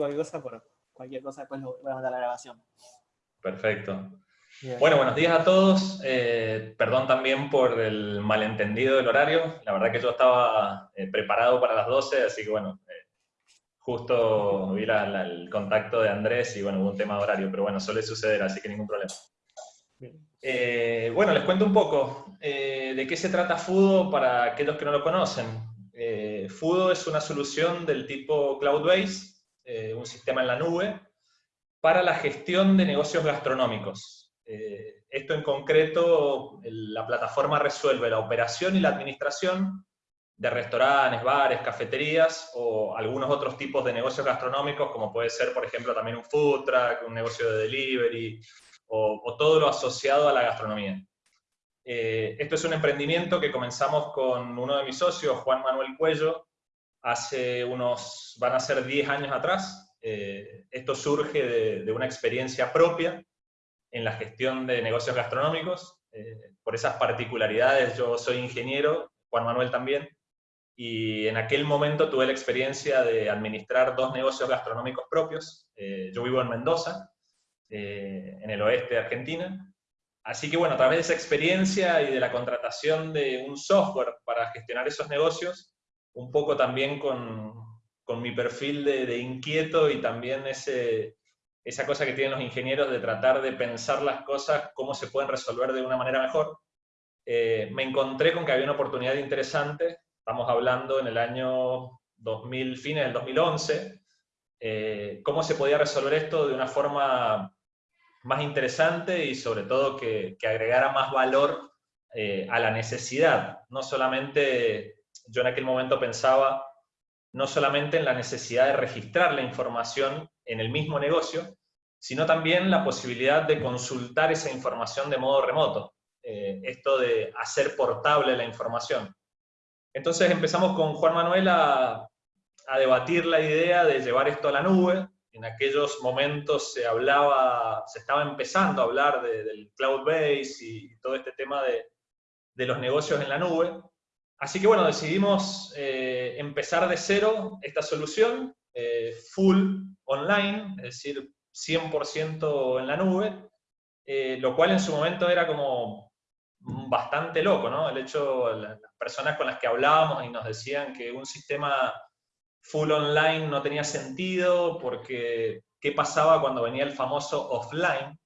cualquier cosa, por cualquier cosa después lo voy a mandar a la grabación. Perfecto. Bueno, buenos días a todos. Eh, perdón también por el malentendido del horario. La verdad que yo estaba eh, preparado para las 12, así que bueno, eh, justo vi el contacto de Andrés y bueno, hubo un tema de horario, pero bueno, suele suceder, así que ningún problema. bueno, les cuento un poco de qué se trata Fudo para aquellos que no lo conocen. Fudo es una solución del tipo Cloud-Based, un sistema en la nube, para la gestión de negocios gastronómicos. Eh, esto en concreto, la plataforma resuelve la operación y la administración de restaurantes, bares, cafeterías o algunos otros tipos de negocios gastronómicos, como puede ser, por ejemplo, también un food truck, un negocio de delivery, o, todo lo asociado a la gastronomía. Eh, esto es un emprendimiento que comenzamos con uno de mis socios, Juan Manuel Cuello, hace unos, van a ser 10 años atrás. Eh, esto surge de, una experiencia propia en la gestión de negocios gastronómicos. Eh, por esas particularidades, yo soy ingeniero, Juan Manuel también, y en aquel momento tuve la experiencia de administrar dos negocios gastronómicos propios. Eh, yo vivo en Mendoza, en el oeste de Argentina. Así que bueno, a través de esa experiencia y de la contratación de un software para gestionar esos negocios, un poco también con, con mi perfil de, inquieto y también ese, esa cosa que tienen los ingenieros de tratar de pensar las cosas, cómo se pueden resolver de una manera mejor, eh, me encontré con que había una oportunidad interesante, estamos hablando en el año 2000, fines del 2011, eh, cómo se podía resolver esto de una forma más interesante y sobre todo que, agregara más valor eh, a la necesidad. No solamente, yo en aquel momento pensaba, no solamente en la necesidad de registrar la información en el mismo negocio, sino también la posibilidad de consultar esa información de modo remoto, eh, esto de hacer portable la información. Entonces empezamos con Juan Manuel a, debatir la idea de llevar esto a la nube, en aquellos momentos se hablaba, se estaba empezando a hablar del cloud base y todo este tema de, los negocios en la nube. Así que bueno, decidimos eh, empezar de cero esta solución, eh, full online, es decir, 100% en la nube, eh, lo cual en su momento era como bastante loco, ¿no? El hecho, las personas con las que hablábamos y nos decían que un sistema full online no tenía sentido, porque qué pasaba cuando venía el famoso offline,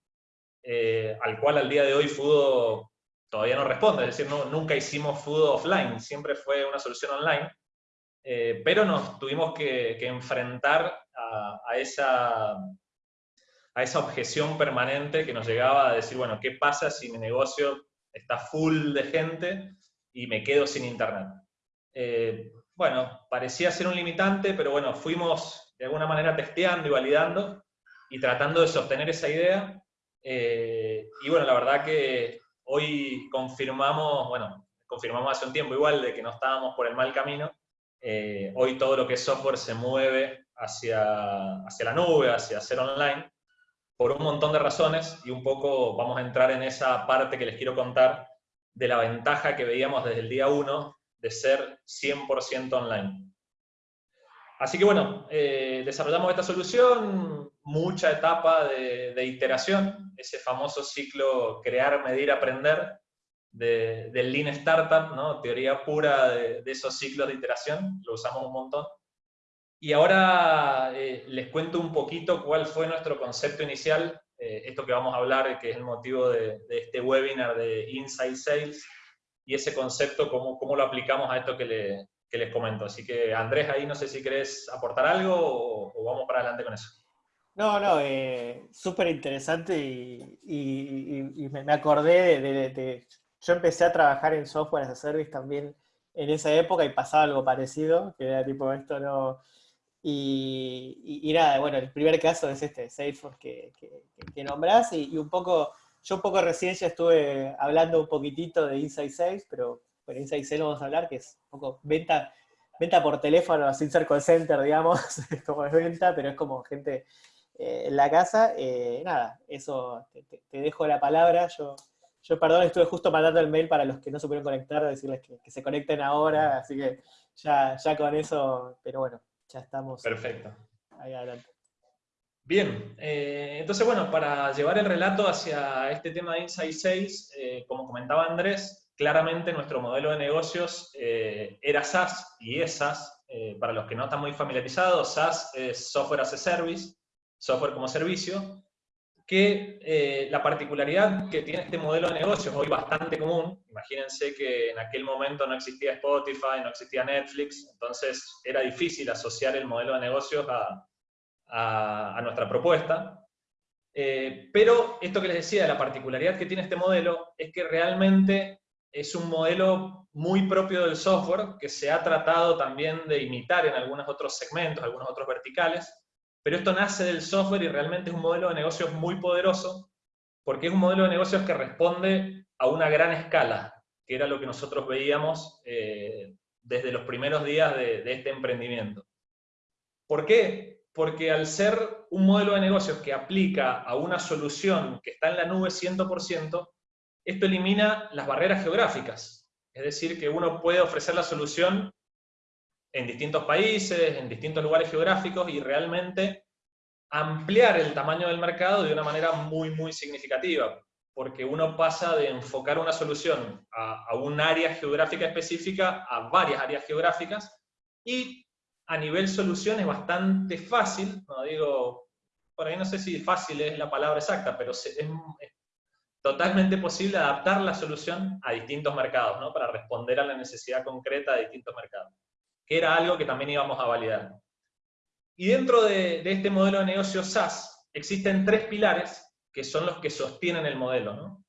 al cual al día de hoy Fudo todavía no responde, es decir, nunca hicimos Fudo offline, siempre fue una solución online, eh, pero nos tuvimos que, enfrentar a, esa, a esa objeción permanente que nos llegaba a decir, bueno, ¿qué pasa si mi negocio está full de gente y me quedo sin internet? Eh, bueno, parecía ser un limitante, pero bueno, fuimos de alguna manera testeando y validando y tratando de sostener esa idea. Eh, y bueno, la verdad que hoy confirmamos, bueno, confirmamos hace un tiempo igual de que no estábamos por el mal camino, eh, hoy todo lo que es software se mueve hacia, hacia la nube, hacia ser online, por un montón de razones, y un poco vamos a entrar en esa parte que les quiero contar de la ventaja que veíamos desde el día 1 de ser 100% online. Así que bueno, eh, desarrollamos esta solución, mucha etapa de, de, iteración, ese famoso ciclo crear, medir, aprender, del Lean Startup, ¿no? teoría pura de, esos ciclos de iteración, lo usamos un montón. Y ahora eh, les cuento un poquito cuál fue nuestro concepto inicial, eh, esto que vamos a hablar, que es el motivo de, este webinar de Inside Sales, y ese concepto, cómo, cómo lo aplicamos a esto que, le, que, les comento. Así que Andrés, ahí no sé si querés aportar algo o, vamos para adelante con eso. No, no, eh, súper interesante y, me acordé de, yo empecé a trabajar en software as a service también en esa época y pasaba algo parecido, que era tipo esto no... Y, nada, bueno, el primer caso es este, Salesforce que, que, nombrás, y, un poco, yo un poco recién ya estuve hablando un poquitito de Inside Sales, pero bueno, Inside Sales vamos a hablar, que es un poco venta, venta por teléfono, sin ser call center, digamos, como es venta, pero es como gente eh, en la casa. Eh, nada, eso, te, te dejo la palabra, yo yo, perdón, estuve justo mandando el mail para los que no se pudieron conectar, decirles que, se conecten ahora, así que ya, ya con eso, pero bueno, ya estamos. Perfecto. Ahí adelante. Bien, eh, entonces bueno, para llevar el relato hacia este tema de Insight 6, eh, como comentaba Andrés, claramente nuestro modelo de negocios eh, era SaaS y es SaaS. para los que no están muy familiarizados, SaaS es Software as a Service, software como servicio, que la particularidad que tiene este modelo de negocios, hoy bastante común, imagínense que en aquel momento no existía Spotify, no existía Netflix, entonces era difícil asociar el modelo de negocios a, a, nuestra propuesta. Eh, pero esto que les decía, la particularidad que tiene este modelo es que realmente es un modelo muy propio del software que se ha tratado también de imitar en algunos otros segmentos, algunos otros verticales, pero esto nace del software y realmente es un modelo de negocios muy poderoso porque es un modelo de negocios que responde a una gran escala, que era lo que nosotros veíamos eh, desde los primeros días de, de este emprendimiento. ¿Por qué? porque al ser un modelo de negocios que aplica a una solución que está en la nube 100%, esto elimina las barreras geográficas. Es decir, que uno puede ofrecer la solución en distintos países, en distintos lugares geográficos y realmente ampliar el tamaño del mercado de una manera muy, muy significativa, porque uno pasa de enfocar una solución a, un área geográfica específica a varias áreas geográficas y a nivel solución es bastante fácil, no digo, por ahí no sé si fácil es la palabra exacta, pero es, totalmente posible adaptar la solución a distintos mercados, ¿no? para responder a la necesidad concreta de distintos mercados, que era algo que también íbamos a validar. Y dentro de, este modelo de negocio SaaS existen tres pilares que son los que sostienen el modelo. ¿no?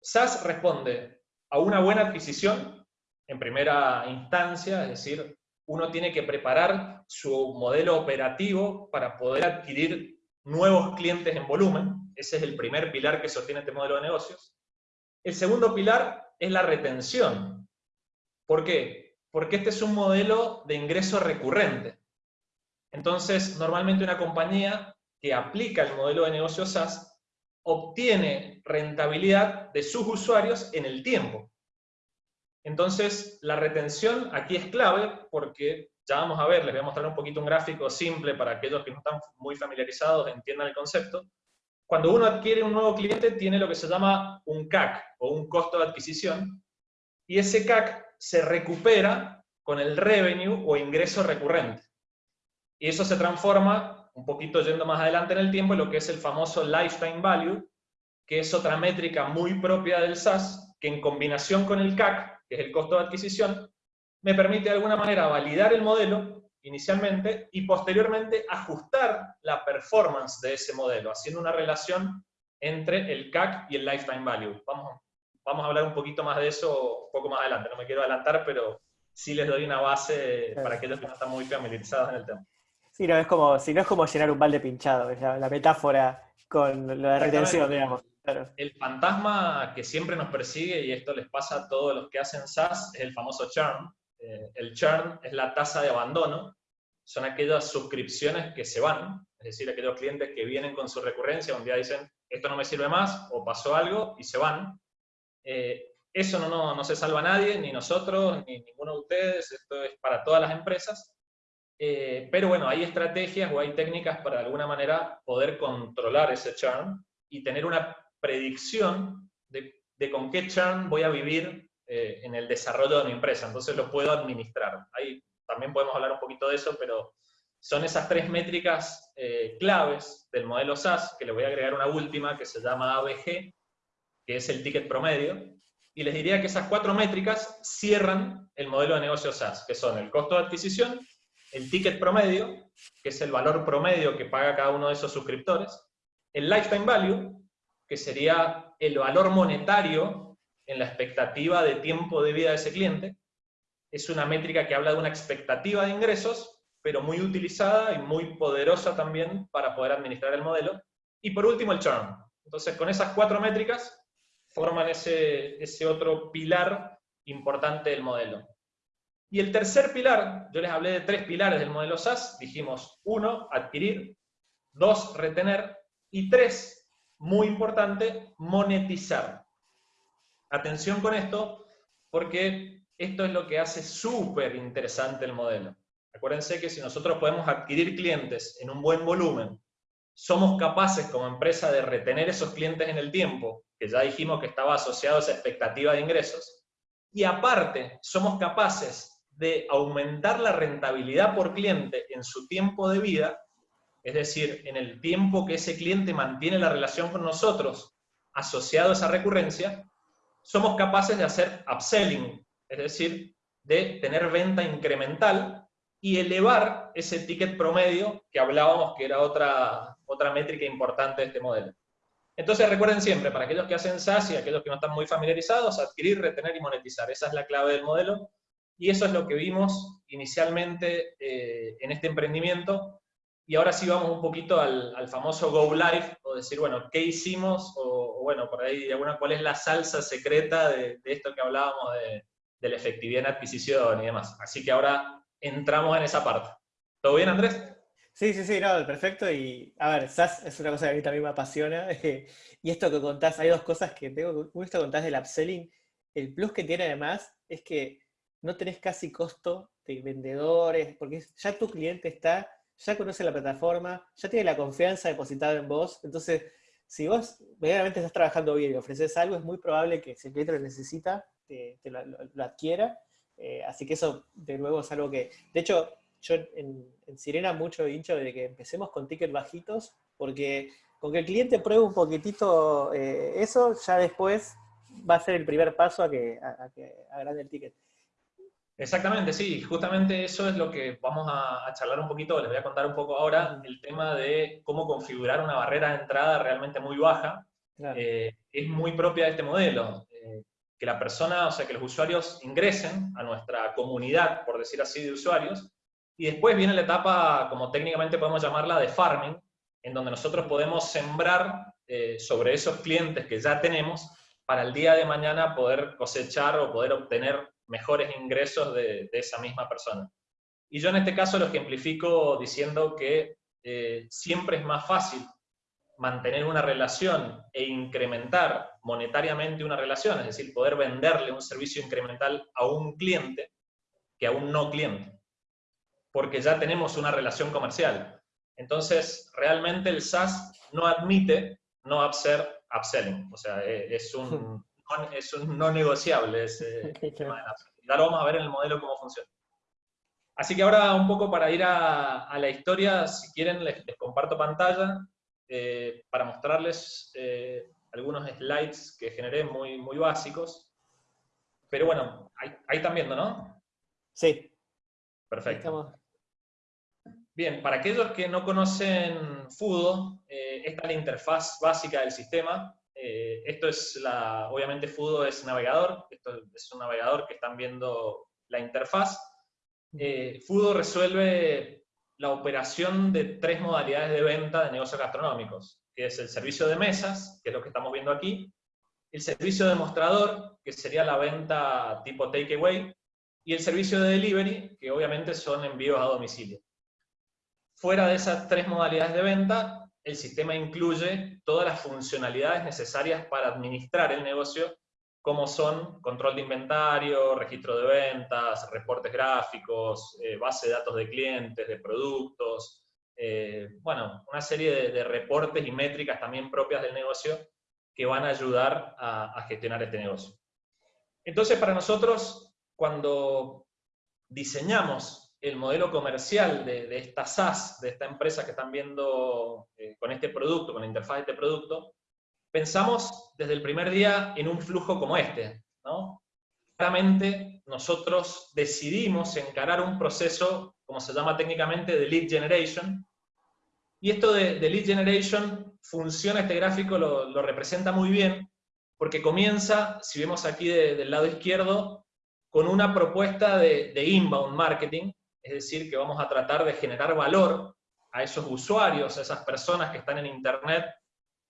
SaaS responde a una buena adquisición, en primera instancia, es decir, uno tiene que preparar su modelo operativo para poder adquirir nuevos clientes en volumen. Ese es el primer pilar que sostiene este modelo de negocios. El segundo pilar es la retención. ¿Por qué? Porque este es un modelo de ingreso recurrente. Entonces, normalmente una compañía que aplica el modelo de negocio SaaS obtiene rentabilidad de sus usuarios en el tiempo. Entonces, la retención aquí es clave porque, ya vamos a ver, les voy a mostrar un poquito un gráfico simple para aquellos que no están muy familiarizados, entiendan el concepto. Cuando uno adquiere un nuevo cliente, tiene lo que se llama un CAC, o un costo de adquisición, y ese CAC se recupera con el revenue o ingreso recurrente. Y eso se transforma, un poquito yendo más adelante en el tiempo, en lo que es el famoso lifetime value, que es otra métrica muy propia del SaaS, que en combinación con el CAC que es el costo de adquisición, me permite de alguna manera validar el modelo inicialmente y posteriormente ajustar la performance de ese modelo, haciendo una relación entre el CAC y el Lifetime Value. Vamos, vamos a hablar un poquito más de eso un poco más adelante, no me quiero adelantar, pero sí les doy una base para aquellos que no están muy familiarizados en el tema. Sí, no es como, si no es como llenar un balde pinchado, es la, la metáfora con la retención, digamos. El fantasma que siempre nos persigue, y esto les pasa a todos los que hacen SaaS, es el famoso churn. Eh, el churn es la tasa de abandono, son aquellas suscripciones que se van, es decir, aquellos clientes que vienen con su recurrencia, un día dicen, esto no me sirve más, o pasó algo, y se van. Eh, eso no, no, se salva a nadie, ni nosotros, ni ninguno de ustedes, esto es para todas las empresas. Eh, pero bueno, hay estrategias o hay técnicas para de alguna manera poder controlar ese churn y tener una predicción de, con qué churn voy a vivir eh, en el desarrollo de mi empresa, entonces lo puedo administrar. Ahí también podemos hablar un poquito de eso, pero son esas tres métricas eh, claves del modelo SaaS, que le voy a agregar una última que se llama ABG, que es el ticket promedio, y les diría que esas cuatro métricas cierran el modelo de negocio SaaS, que son el costo de adquisición, el ticket promedio, que es el valor promedio que paga cada uno de esos suscriptores, el lifetime value, que sería el valor monetario en la expectativa de tiempo de vida de ese cliente. Es una métrica que habla de una expectativa de ingresos, pero muy utilizada y muy poderosa también para poder administrar el modelo. Y por último, el churn. Entonces, con esas cuatro métricas forman ese, ese otro pilar importante del modelo. Y el tercer pilar, yo les hablé de tres pilares del modelo SaaS, dijimos, uno, adquirir, dos, retener, y tres, muy importante, monetizar. Atención con esto, porque esto es lo que hace súper interesante el modelo. Acuérdense que si nosotros podemos adquirir clientes en un buen volumen somos capaces como empresa de retener esos clientes en el tiempo, que ya dijimos que estaba asociado a esa expectativa de ingresos, y aparte somos capaces de aumentar la rentabilidad por cliente en su tiempo de vida, es decir, en el tiempo que ese cliente mantiene la relación con nosotros asociado a esa recurrencia, somos capaces de hacer upselling, es decir, de tener venta incremental y elevar ese ticket promedio que hablábamos que era otra, otra métrica importante de este modelo. Entonces recuerden siempre, para aquellos que hacen SaaS y aquellos que no están muy familiarizados, adquirir, retener y monetizar. Esa es la clave del modelo. Y eso es lo que vimos inicialmente eh, en este emprendimiento. Y ahora sí vamos un poquito al, famoso Go Live, o decir, bueno, ¿qué hicimos? O, bueno, por ahí, alguna, ¿cuál es la salsa secreta de, esto que hablábamos de, de la efectividad en adquisición y demás? Así que ahora entramos en esa parte. ¿Todo bien, Andrés? Sí, sí, sí, no, perfecto. Y a ver, SaaS es una cosa que a mí también me apasiona. y esto que contás, hay dos cosas que tengo. Uno, esto que contás del upselling. El plus que tiene además es que no tenés casi costo de vendedores, porque ya tu cliente está, ya conoce la plataforma, ya tiene la confianza depositada en vos. Entonces, si vos verdaderamente estás trabajando bien y ofreces algo, es muy probable que si el cliente lo necesita, te, lo, adquiera. Eh, así que eso, de nuevo, es algo que... De hecho, yo en, Sirena mucho hincho de que empecemos con tickets bajitos, porque con que el cliente pruebe un poquitito eh, eso, ya después va a ser el primer paso a que, a, agrande el ticket. Exactamente, sí, justamente eso es lo que vamos a, charlar un poquito, les voy a contar un poco ahora, el tema de cómo configurar una barrera de entrada realmente muy baja, eh, es muy propia de este modelo, eh, que la persona, o sea, que los usuarios ingresen a nuestra comunidad, por decir así, de usuarios, y después viene la etapa, como técnicamente podemos llamarla, de farming, en donde nosotros podemos sembrar eh, sobre esos clientes que ya tenemos para el día de mañana poder cosechar o poder obtener mejores ingresos de, esa misma persona. Y yo en este caso lo ejemplifico diciendo que eh, siempre es más fácil mantener una relación e incrementar monetariamente una relación, es decir, poder venderle un servicio incremental a un cliente que a un no cliente porque ya tenemos una relación comercial. Entonces, realmente el SaaS no admite no hacer upselling, o sea, e, es un, es un no negociable ese tema de Ahora vamos a ver en el modelo cómo funciona. Así que ahora un poco para ir a, la historia, si quieren les, comparto pantalla eh, para mostrarles eh, algunos slides que generé muy, muy básicos. Pero bueno, ahí, están viendo, ¿no? Sí. Perfecto. Bien, para aquellos que no conocen Fudo, eh, esta es la interfaz básica del sistema. Eh, esto es la, obviamente Fudo es navegador, esto es un navegador que están viendo la interfaz. Eh, Fudo resuelve la operación de tres modalidades de venta de negocios gastronómicos, que es el servicio de mesas, que es lo que estamos viendo aquí, el servicio de mostrador, que sería la venta tipo takeaway, y el servicio de delivery, que obviamente son envíos a domicilio. Fuera de esas tres modalidades de venta, el sistema incluye todas las funcionalidades necesarias para administrar el negocio, como son control de inventario, registro de ventas, reportes gráficos, eh, base de datos de clientes, de productos, eh, bueno, una serie de, reportes y métricas también propias del negocio que van a ayudar a, a gestionar este negocio. Entonces, para nosotros, cuando diseñamos el modelo comercial de, esta SaaS, de esta empresa que están viendo eh, con este producto, con la interfaz de este producto, pensamos desde el primer día en un flujo como este. Claramente nosotros decidimos encarar un proceso, como se llama técnicamente, de lead generation, y esto de, lead generation funciona, este gráfico lo, representa muy bien, porque comienza, si vemos aquí del lado izquierdo, con una propuesta de inbound marketing, es decir, que vamos a tratar de generar valor a esos usuarios, a esas personas que están en Internet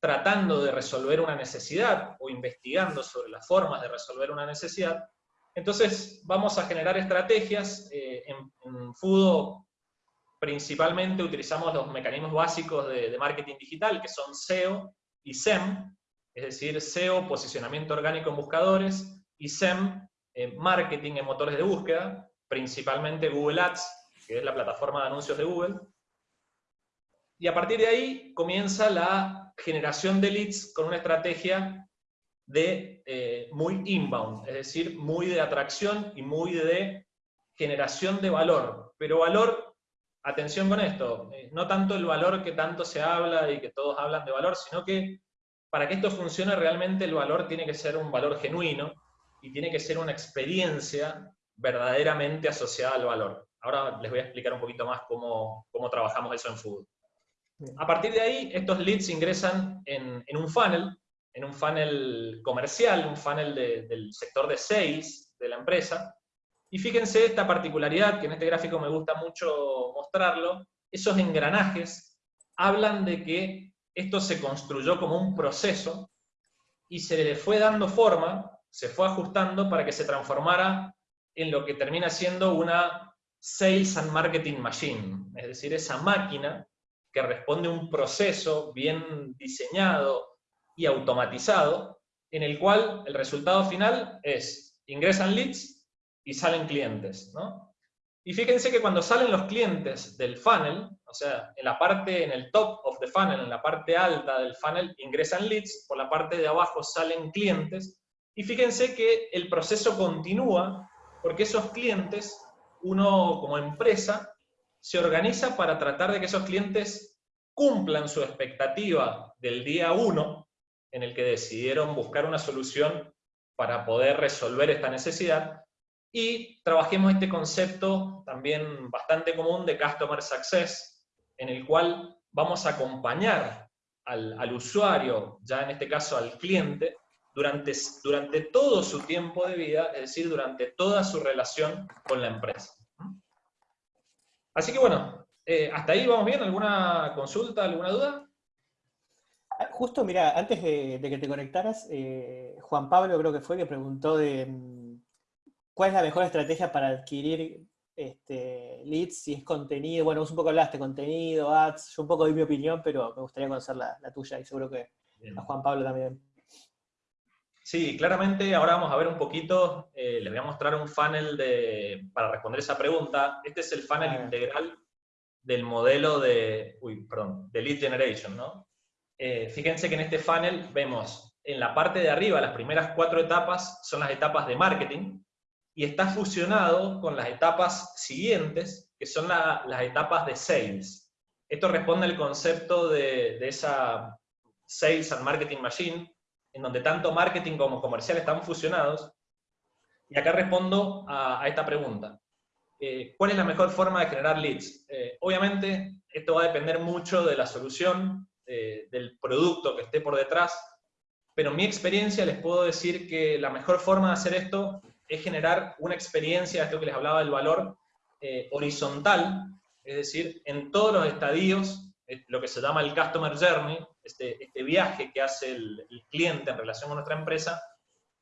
tratando de resolver una necesidad o investigando sobre las formas de resolver una necesidad. Entonces vamos a generar estrategias. Eh, en, Fudo principalmente utilizamos los mecanismos básicos de, marketing digital, que son SEO y SEM, es decir, SEO, posicionamiento orgánico en buscadores, y SEM, eh, marketing en motores de búsqueda, principalmente Google Ads, que es la plataforma de anuncios de Google. Y a partir de ahí comienza la generación de leads con una estrategia de eh, muy inbound, es decir, muy de atracción y muy de generación de valor. Pero valor, atención con esto, eh, no tanto el valor que tanto se habla y que todos hablan de valor, sino que para que esto funcione realmente el valor tiene que ser un valor genuino y tiene que ser una experiencia verdaderamente asociada al valor. Ahora les voy a explicar un poquito más cómo, cómo trabajamos eso en Food. A partir de ahí, estos leads ingresan en, en un funnel, en un funnel comercial, un funnel del sector de sales de la empresa. Y fíjense esta particularidad, que en este gráfico me gusta mucho mostrarlo, esos engranajes hablan de que esto se construyó como un proceso y se le fue dando forma, se fue ajustando para que se transformara en lo que termina siendo una Sales and Marketing Machine, es decir, esa máquina que responde a un proceso bien diseñado y automatizado, en el cual el resultado final es ingresan leads y salen clientes. Y fíjense que cuando salen los clientes del funnel, o sea, en la parte, en el top of the funnel, en la parte alta del funnel, ingresan leads, por la parte de abajo salen clientes, y fíjense que el proceso continúa porque esos clientes, uno como empresa, se organiza para tratar de que esos clientes cumplan su expectativa del día 1 en el que decidieron buscar una solución para poder resolver esta necesidad. Y trabajemos este concepto también bastante común de Customer Success, en el cual vamos a acompañar al, al usuario, ya en este caso al cliente, durante, durante todo su tiempo de vida, es decir, durante toda su relación con la empresa. Así que bueno, eh, ¿hasta ahí vamos bien? ¿Alguna consulta, alguna duda? Ah, justo, mira, antes de, que te conectaras, eh, Juan Pablo creo que fue que preguntó de mm, cuál es la mejor estrategia para adquirir este, leads, si es contenido, bueno, vos un poco hablaste, contenido, ads, yo un poco di mi opinión, pero me gustaría conocer la, tuya y seguro que a Juan Pablo también. Sí, claramente ahora vamos a ver un poquito, eh, les voy a mostrar un funnel de, para responder esa pregunta. Este es el funnel ah. integral del modelo de, uy, perdón, de lead generation, ¿no? Eh, fíjense que en este funnel vemos en la parte de arriba, las primeras cuatro etapas son las etapas de marketing, y está fusionado con las etapas siguientes, que son las etapas de sales. Esto responde al concepto de, de esa Sales and Marketing Machine, en donde tanto marketing como comercial están fusionados. Y acá respondo a, esta pregunta. Eh, ¿Cuál es la mejor forma de generar leads? Eh, obviamente, esto va a depender mucho de la solución, eh, del producto que esté por detrás, pero en mi experiencia les puedo decir que la mejor forma de hacer esto es generar una experiencia, esto que les hablaba del valor, horizontal, es decir, en todos los estadios, lo que se llama el Customer Journey, este, este, viaje que hace el, cliente en relación con nuestra empresa,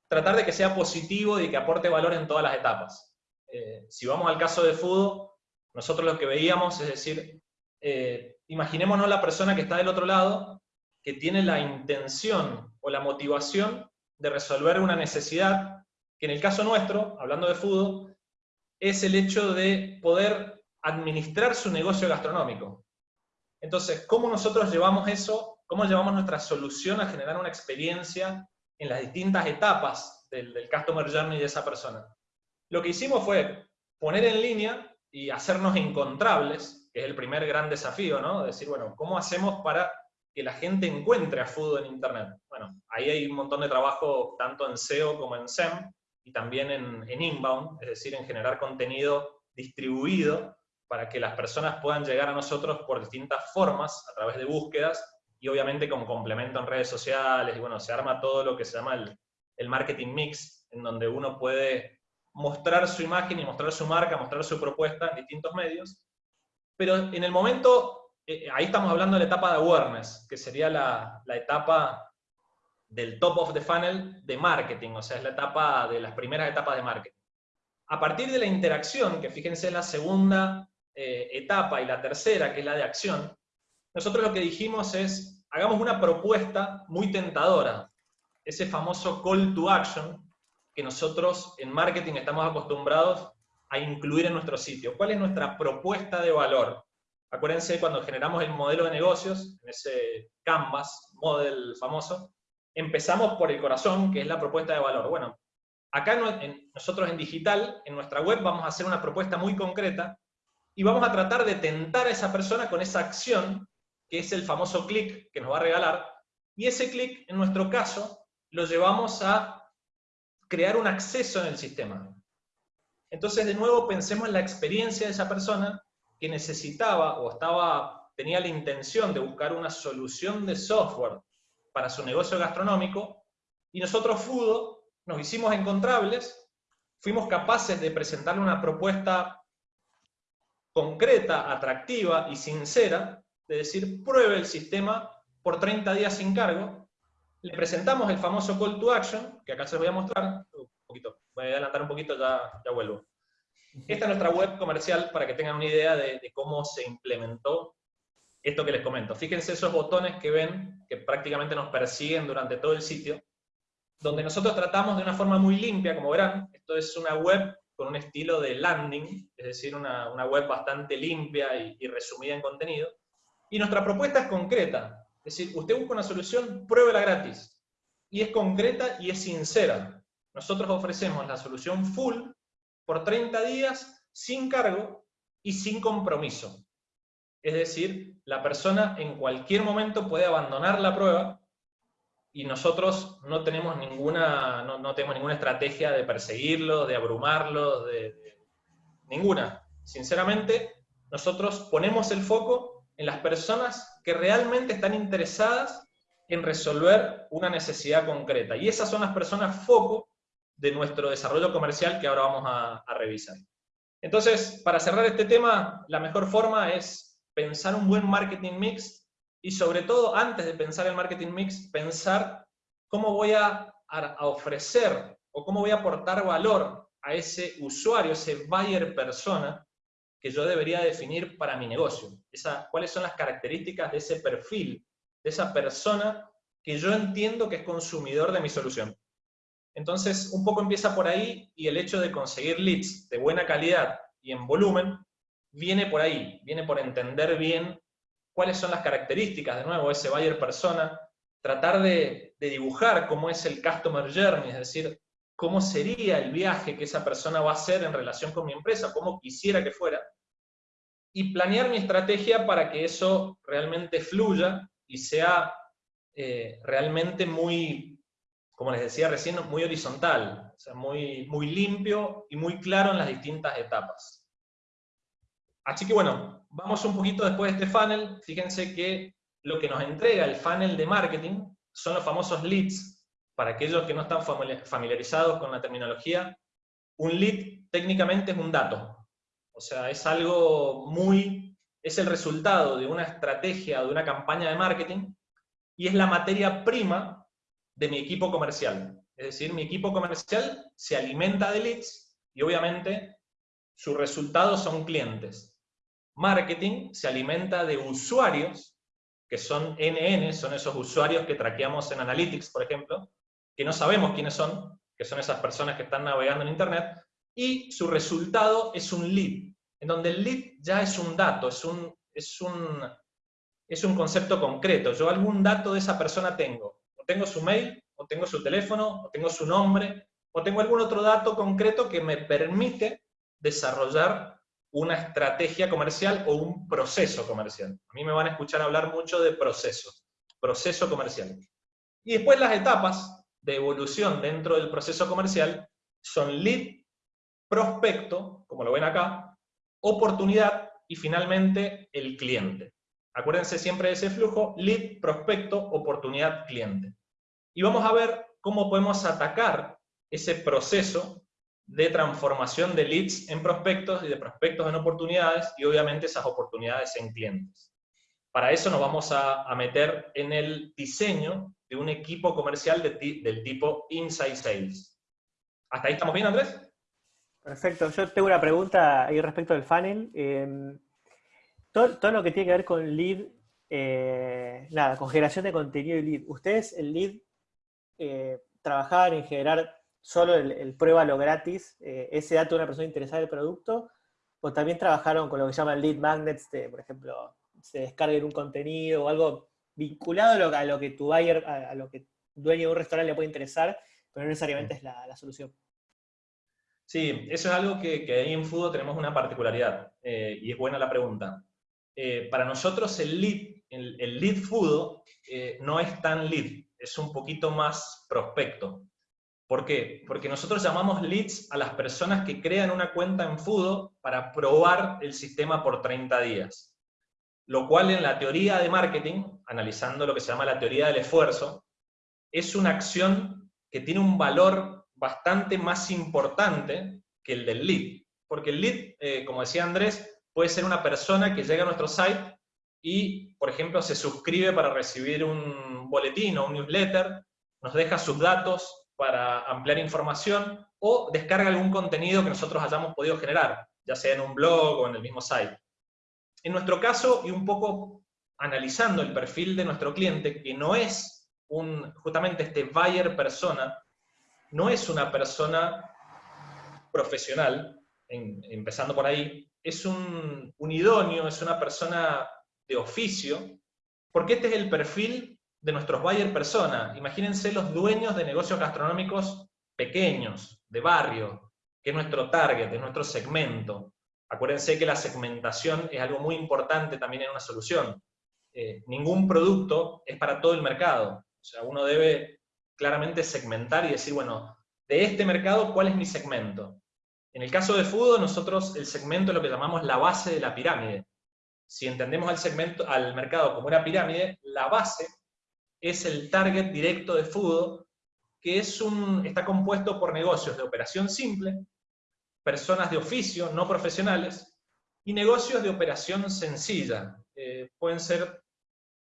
tratar de que sea positivo y que aporte valor en todas las etapas. Eh, si vamos al caso de fútbol, nosotros lo que veíamos es decir, eh, imaginémonos la persona que está del otro lado, que tiene la intención o la motivación de resolver una necesidad, que en el caso nuestro, hablando de fútbol, es el hecho de poder administrar su negocio gastronómico. Entonces, ¿cómo nosotros llevamos eso cómo llevamos nuestra solución a generar una experiencia en las distintas etapas del, Customer Journey de esa persona. Lo que hicimos fue poner en línea y hacernos encontrables, que es el primer gran desafío, ¿no? Decir, bueno, ¿cómo hacemos para que la gente encuentre a Food en Internet? Bueno, ahí hay un montón de trabajo tanto en SEO como en SEM, y también en, en inbound, es decir, en generar contenido distribuido para que las personas puedan llegar a nosotros por distintas formas, a través de búsquedas, y obviamente con complemento en redes sociales, y bueno, se arma todo lo que se llama el, el marketing mix, en donde uno puede mostrar su imagen y mostrar su marca, mostrar su propuesta en distintos medios, pero en el momento, eh, ahí estamos hablando de la etapa de awareness, que sería la, la, etapa del top of the funnel de marketing, o sea, es la etapa de las primeras etapas de marketing. A partir de la interacción, que fíjense la segunda eh, etapa y la tercera, que es la de acción, nosotros lo que dijimos es, hagamos una propuesta muy tentadora, ese famoso call to action que nosotros en marketing estamos acostumbrados a incluir en nuestro sitio. ¿Cuál es nuestra propuesta de valor? Acuérdense cuando generamos el modelo de negocios, en ese Canvas, model famoso, empezamos por el corazón, que es la propuesta de valor. Bueno, acá nosotros en digital, en nuestra web, vamos a hacer una propuesta muy concreta y vamos a tratar de tentar a esa persona con esa acción, que es el famoso clic que nos va a regalar, y ese clic, en nuestro caso, lo llevamos a crear un acceso en el sistema. Entonces, de nuevo, pensemos en la experiencia de esa persona que necesitaba o estaba, tenía la intención de buscar una solución de software para su negocio gastronómico, y nosotros, Fudo, nos hicimos encontrables, fuimos capaces de presentarle una propuesta concreta, atractiva y sincera, de decir, pruebe el sistema por 30 días sin cargo, le presentamos el famoso call to action, que acá se los voy a mostrar, un poquito, voy a adelantar un poquito, ya, ya vuelvo. Esta es nuestra web comercial para que tengan una idea de, cómo se implementó esto que les comento. Fíjense esos botones que ven, que prácticamente nos persiguen durante todo el sitio, donde nosotros tratamos de una forma muy limpia, como verán, esto es una web con un estilo de landing, es decir, una, web bastante limpia y, y resumida en contenido, y nuestra propuesta es concreta, es decir, usted busca una solución, pruébela gratis, y es concreta y es sincera. Nosotros ofrecemos la solución full por 30 días sin cargo y sin compromiso. Es decir, la persona en cualquier momento puede abandonar la prueba y nosotros no tenemos ninguna, no, tenemos ninguna estrategia de perseguirlo, de abrumarlo, de, ninguna. Sinceramente, nosotros ponemos el foco en las personas que realmente están interesadas en resolver una necesidad concreta. Y esas son las personas foco de nuestro desarrollo comercial que ahora vamos a, revisar. Entonces, para cerrar este tema, la mejor forma es pensar un buen marketing mix y sobre todo, antes de pensar el marketing mix, pensar cómo voy a, ofrecer o cómo voy a aportar valor a ese usuario, ese buyer persona, que yo debería definir para mi negocio. ¿Cuáles son las características de ese perfil, de esa persona que yo entiendo que es consumidor de mi solución? Entonces, un poco empieza por ahí y el hecho de conseguir leads de buena calidad y en volumen viene por ahí, viene por entender bien cuáles son las características, de nuevo, ese buyer persona, tratar de, dibujar cómo es el customer journey, es decir, cómo sería el viaje que esa persona va a hacer en relación con mi empresa, cómo quisiera que fuera, y planear mi estrategia para que eso realmente fluya y sea eh, realmente muy como les decía recién, muy horizontal, o sea, muy, muy limpio y muy claro en las distintas etapas. Así que bueno, vamos un poquito después de este funnel. Fíjense que lo que nos entrega el funnel de marketing son los famosos leads. Para aquellos que no están familiarizados con la terminología, un lead técnicamente es un dato. O sea, es algo muy... es el resultado de una estrategia, de una campaña de marketing, y es la materia prima de mi equipo comercial. Es decir, mi equipo comercial se alimenta de leads y obviamente sus resultados son clientes. Marketing se alimenta de usuarios, que son NN, son esos usuarios que traqueamos en Analytics, por ejemplo, que no sabemos quiénes son, que son esas personas que están navegando en Internet, y su resultado es un lead, en donde el lead ya es un dato, es un, es un, es un concepto concreto. Yo algún dato de esa persona tengo tengo su mail, o tengo su teléfono, o tengo su nombre, o tengo algún otro dato concreto que me permite desarrollar una estrategia comercial o un proceso comercial. A mí me van a escuchar hablar mucho de procesos, proceso comercial. Y después las etapas de evolución dentro del proceso comercial son lead, prospecto, como lo ven acá, oportunidad y finalmente el cliente. Acuérdense siempre de ese flujo, lead, prospecto, oportunidad, cliente. Y vamos a ver cómo podemos atacar ese proceso de transformación de leads en prospectos y de prospectos en oportunidades y obviamente esas oportunidades en clientes. Para eso nos vamos a, meter en el diseño de un equipo comercial del tipo Inside Sales. ¿Hasta ahí estamos bien, Andrés? Perfecto. Yo tengo una pregunta ahí respecto del funnel. Em, todo, lo que tiene que ver con lead, eh, nada, con generación de contenido y lead. ¿Ustedes el lead eh, trabajaban en generar solo el, prueba lo gratis, eh, ese dato de una persona interesada en el producto, o también trabajaron con lo que llaman lead magnets, por ejemplo, se descarguen un contenido o algo vinculado a lo, que tu buyer, a, lo que dueño de un restaurante le puede interesar, pero no necesariamente es la, solución. Sí, eso es algo que, ahí en Fudo tenemos una particularidad, eh, y es buena la pregunta. Eh, para nosotros el lead, el, lead Fudo eh, no es tan lead, es un poquito más prospecto. ¿Por qué? Porque nosotros llamamos leads a las personas que crean una cuenta en Fudo para probar el sistema por 30 días. Lo cual en la teoría de marketing, analizando lo que se llama la teoría del esfuerzo, es una acción que tiene un valor bastante más importante que el del lead. Porque el lead, eh, como decía Andrés, puede ser una persona que llega a nuestro site y, por ejemplo, se suscribe para recibir un boletín o un newsletter, nos deja sus datos para ampliar información o descarga algún contenido que nosotros hayamos podido generar, ya sea en un blog o en el mismo site. En nuestro caso, y un poco analizando el perfil de nuestro cliente, que no es un, justamente este buyer persona, no es una persona profesional, empezando por ahí, es un, un idóneo, es una persona de oficio, porque este es el perfil de nuestros buyer persona. Imagínense los dueños de negocios gastronómicos pequeños, de barrio, que es nuestro target, es nuestro segmento. Acuérdense que la segmentación es algo muy importante también en una solución. Eh, ningún producto es para todo el mercado. O sea, uno debe claramente segmentar y decir, bueno, de este mercado, ¿cuál es mi segmento? En el caso de fútbol, nosotros el segmento es lo que llamamos la base de la pirámide. Si entendemos al, segmento, al mercado como una pirámide, la base es el target directo de fútbol, que es un, está compuesto por negocios de operación simple, personas de oficio no profesionales, y negocios de operación sencilla. Eh, pueden ser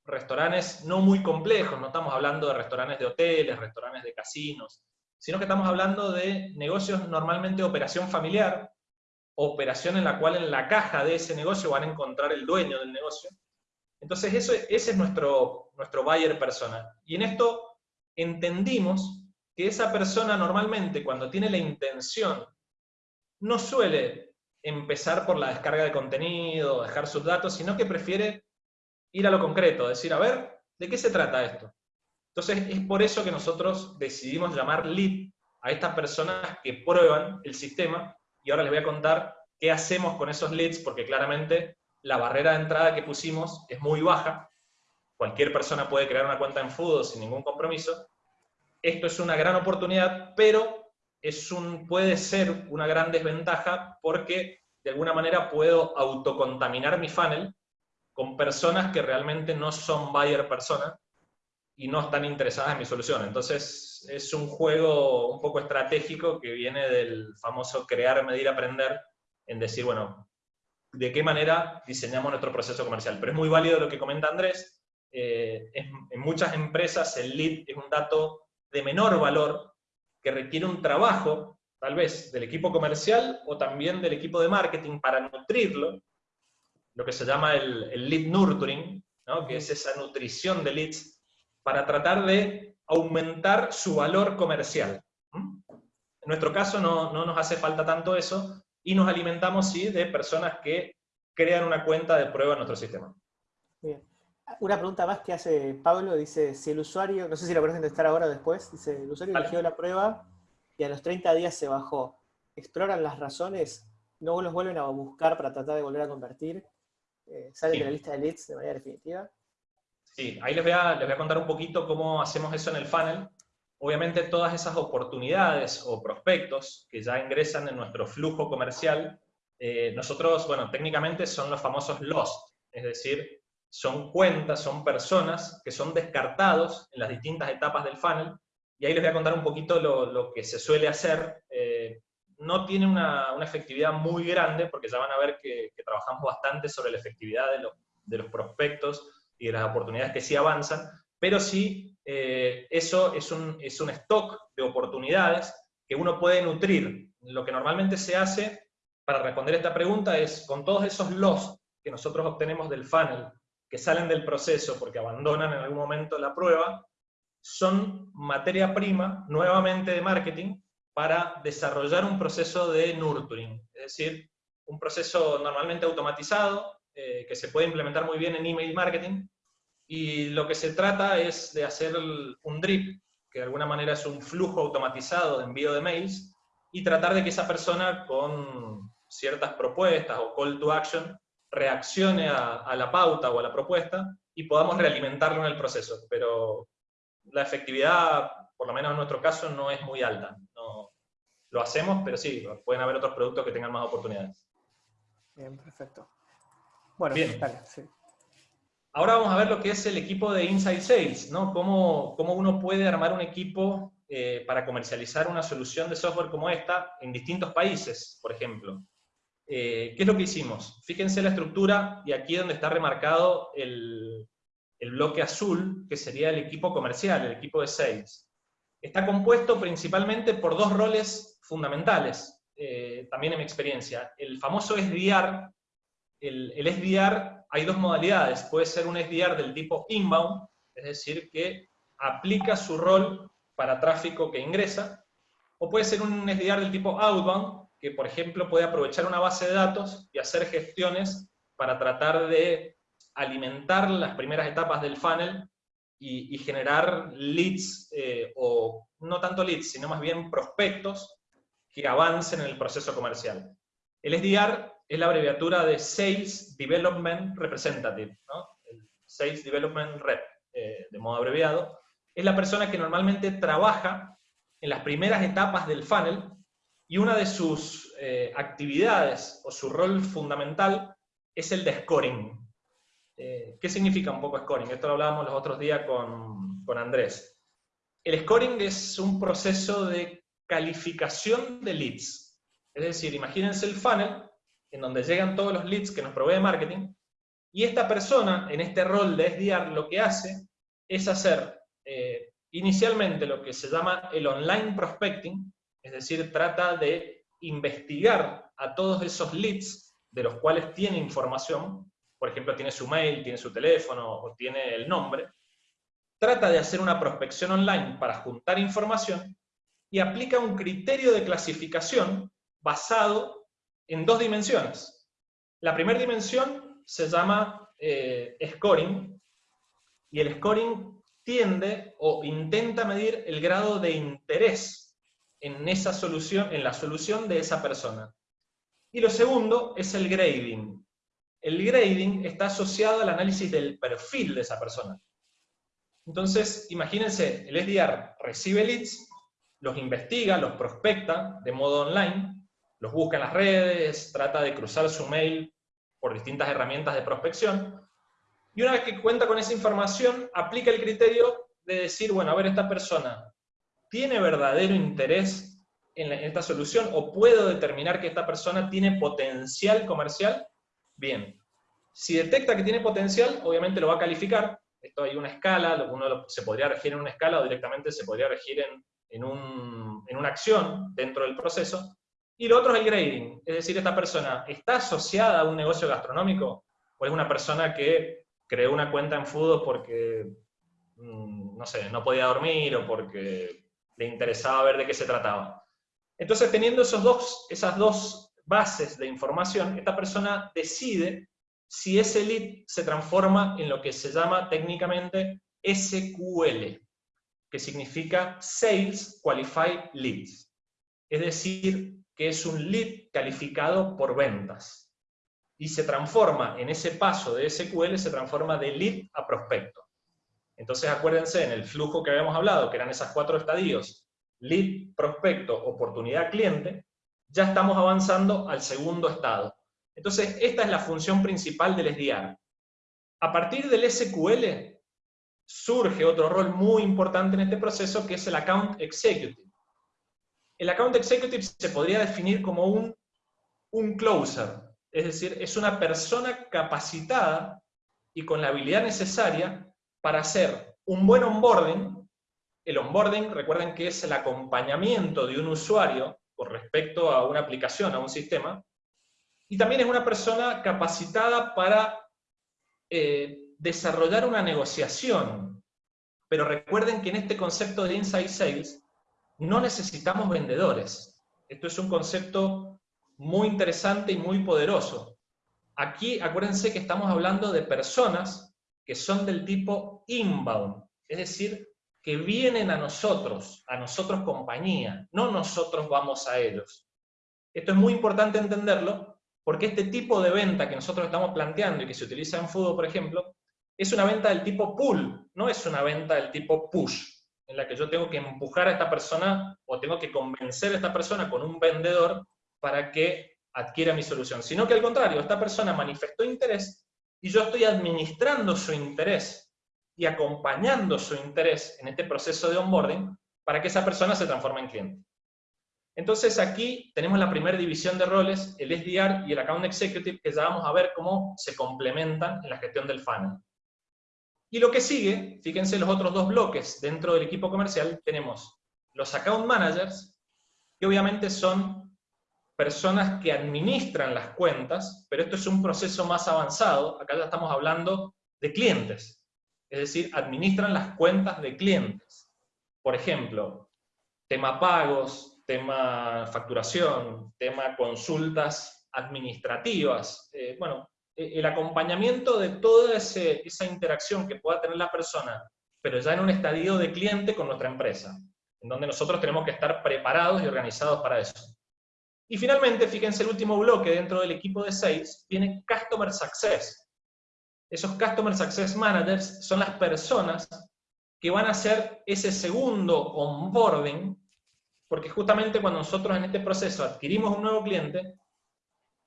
restaurantes no muy complejos, no estamos hablando de restaurantes de hoteles, restaurantes de casinos, sino que estamos hablando de negocios normalmente de operación familiar, operación en la cual en la caja de ese negocio van a encontrar el dueño del negocio, entonces, eso, ese es nuestro, nuestro buyer persona. Y en esto entendimos que esa persona normalmente, cuando tiene la intención, no suele empezar por la descarga de contenido, dejar sus datos, sino que prefiere ir a lo concreto, decir, a ver, ¿de qué se trata esto? Entonces, es por eso que nosotros decidimos llamar lead a estas personas que prueban el sistema, y ahora les voy a contar qué hacemos con esos leads, porque claramente la barrera de entrada que pusimos es muy baja, cualquier persona puede crear una cuenta en Fudo sin ningún compromiso, esto es una gran oportunidad, pero es un, puede ser una gran desventaja porque de alguna manera puedo autocontaminar mi funnel con personas que realmente no son buyer persona y no están interesadas en mi solución. Entonces es un juego un poco estratégico que viene del famoso crear, medir, aprender, en decir, bueno, de qué manera diseñamos nuestro proceso comercial. Pero es muy válido lo que comenta Andrés. Eh, en muchas empresas el lead es un dato de menor valor que requiere un trabajo, tal vez del equipo comercial o también del equipo de marketing para nutrirlo, lo que se llama el, lead nurturing, que es esa nutrición de leads, para tratar de aumentar su valor comercial. En nuestro caso no, no nos hace falta tanto eso, y nos alimentamos, sí, de personas que crean una cuenta de prueba en nuestro sistema. Bien. Una pregunta más que hace Pablo, dice, si el usuario, no sé si lo puedes contestar ahora o después, dice, el usuario eligió la prueba y a los 30 días se bajó. ¿Exploran las razones? ¿No los vuelven a buscar para tratar de volver a convertir? Eh, ¿Salen de la lista de leads de manera definitiva? Sí, ahí les voy, a, les voy a contar un poquito cómo hacemos eso en el funnel. Obviamente todas esas oportunidades o prospectos que ya ingresan en nuestro flujo comercial, eh, nosotros, bueno, técnicamente son los famosos lost, es decir, son cuentas, son personas que son descartados en las distintas etapas del funnel, y ahí les voy a contar un poquito lo, que se suele hacer. Eh, no tiene una, efectividad muy grande, porque ya van a ver que, trabajamos bastante sobre la efectividad de, de los prospectos y de las oportunidades que sí avanzan, pero sí eh, eso es un, es un stock de oportunidades que uno puede nutrir. Lo que normalmente se hace para responder esta pregunta es, con todos esos loss que nosotros obtenemos del funnel, que salen del proceso porque abandonan en algún momento la prueba, son materia prima, nuevamente de marketing, para desarrollar un proceso de nurturing. Es decir, un proceso normalmente automatizado, eh, que se puede implementar muy bien en email marketing, y lo que se trata es de hacer un drip, que de alguna manera es un flujo automatizado de envío de mails, y tratar de que esa persona con ciertas propuestas o call to action reaccione a, la pauta o a la propuesta y podamos realimentarlo en el proceso. Pero la efectividad, por lo menos en nuestro caso, no es muy alta. No, lo hacemos, pero sí, pueden haber otros productos que tengan más oportunidades. Bien, perfecto. Bueno, Bien. sí. Ahora vamos a ver lo que es el equipo de Inside Sales, ¿no? Cómo, cómo uno puede armar un equipo eh, para comercializar una solución de software como esta en distintos países, por ejemplo. Eh, ¿Qué es lo que hicimos? Fíjense la estructura y aquí donde está remarcado el, el bloque azul, que sería el equipo comercial, el equipo de sales. Está compuesto principalmente por dos roles fundamentales, eh, también en mi experiencia. El famoso SDR, el, el SDR hay dos modalidades, puede ser un SDR del tipo inbound, es decir, que aplica su rol para tráfico que ingresa, o puede ser un SDR del tipo outbound, que por ejemplo puede aprovechar una base de datos y hacer gestiones para tratar de alimentar las primeras etapas del funnel y, generar leads, eh, o no tanto leads, sino más bien prospectos que avancen en el proceso comercial. El SDR es la abreviatura de Sales Development Representative, el Sales Development Rep, eh, de modo abreviado. Es la persona que normalmente trabaja en las primeras etapas del funnel y una de sus eh, actividades o su rol fundamental es el de scoring. Eh, ¿Qué significa un poco scoring? Esto lo hablábamos los otros días con, con Andrés. El scoring es un proceso de calificación de leads. Es decir, imagínense el funnel en donde llegan todos los leads que nos provee marketing, y esta persona, en este rol de SDR, lo que hace es hacer eh, inicialmente lo que se llama el online prospecting, es decir, trata de investigar a todos esos leads de los cuales tiene información, por ejemplo, tiene su mail, tiene su teléfono o tiene el nombre, trata de hacer una prospección online para juntar información y aplica un criterio de clasificación basado en dos dimensiones. La primera dimensión se llama eh, scoring, y el scoring tiende o intenta medir el grado de interés en esa solución, en la solución de esa persona. Y lo segundo es el grading. El grading está asociado al análisis del perfil de esa persona. Entonces, imagínense, el SDR recibe leads, los investiga, los prospecta de modo online, los busca en las redes, trata de cruzar su mail por distintas herramientas de prospección, y una vez que cuenta con esa información, aplica el criterio de decir, bueno, a ver, esta persona tiene verdadero interés en, esta solución o puedo determinar que esta persona tiene potencial comercial, bien. Si detecta que tiene potencial, obviamente lo va a calificar. Esto hay una escala, uno se podría regir en una escala o directamente se podría regir en, en una acción dentro del proceso. Y lo otro es el grading, es decir, esta persona está asociada a un negocio gastronómico o es una persona que creó una cuenta en fútbol porque, mm, no sé, no podía dormir o porque le interesaba ver de qué se trataba. Entonces, teniendo esos dos, esas dos bases de información, esta persona decide si ese lead se transforma en lo que se llama técnicamente SQL, que significa Sales Qualified Leads. Es decir, que es un lead calificado por ventas. Y se transforma, en ese paso de SQL, se transforma de lead a prospecto. Entonces acuérdense, en el flujo que habíamos hablado, que eran esas cuatro estadios, lead, prospecto, oportunidad, cliente, ya estamos avanzando al segundo estado. Entonces, esta es la función principal del SDR. A partir del SQL, surge otro rol muy importante en este proceso, que es el Account Executive. El account executive se podría definir como un, un closer, es decir, es una persona capacitada y con la habilidad necesaria para hacer un buen onboarding. El onboarding, recuerden que es el acompañamiento de un usuario con respecto a una aplicación, a un sistema, y también es una persona capacitada para eh, desarrollar una negociación. Pero recuerden que en este concepto de Inside Sales, no necesitamos vendedores. Esto es un concepto muy interesante y muy poderoso. Aquí acuérdense que estamos hablando de personas que son del tipo inbound, es decir, que vienen a nosotros, a nosotros compañía, no nosotros vamos a ellos. Esto es muy importante entenderlo, porque este tipo de venta que nosotros estamos planteando y que se utiliza en fútbol, por ejemplo, es una venta del tipo pull, no es una venta del tipo push, en la que yo tengo que empujar a esta persona o tengo que convencer a esta persona con un vendedor para que adquiera mi solución, sino que al contrario, esta persona manifestó interés y yo estoy administrando su interés y acompañando su interés en este proceso de onboarding para que esa persona se transforme en cliente. Entonces aquí tenemos la primera división de roles, el SDR y el Account Executive, que ya vamos a ver cómo se complementan en la gestión del funnel. Y lo que sigue, fíjense los otros dos bloques dentro del equipo comercial, tenemos los account managers, que obviamente son personas que administran las cuentas, pero esto es un proceso más avanzado, acá ya estamos hablando de clientes, es decir, administran las cuentas de clientes. Por ejemplo, tema pagos, tema facturación, tema consultas administrativas, eh, bueno, eh, el acompañamiento de toda esa interacción que pueda tener la persona, pero ya en un estadio de cliente con nuestra empresa, en donde nosotros tenemos que estar preparados y organizados para eso. Y finalmente, fíjense, el último bloque dentro del equipo de sales tiene Customer Success. Esos Customer Success Managers son las personas que van a hacer ese segundo onboarding, porque justamente cuando nosotros en este proceso adquirimos un nuevo cliente,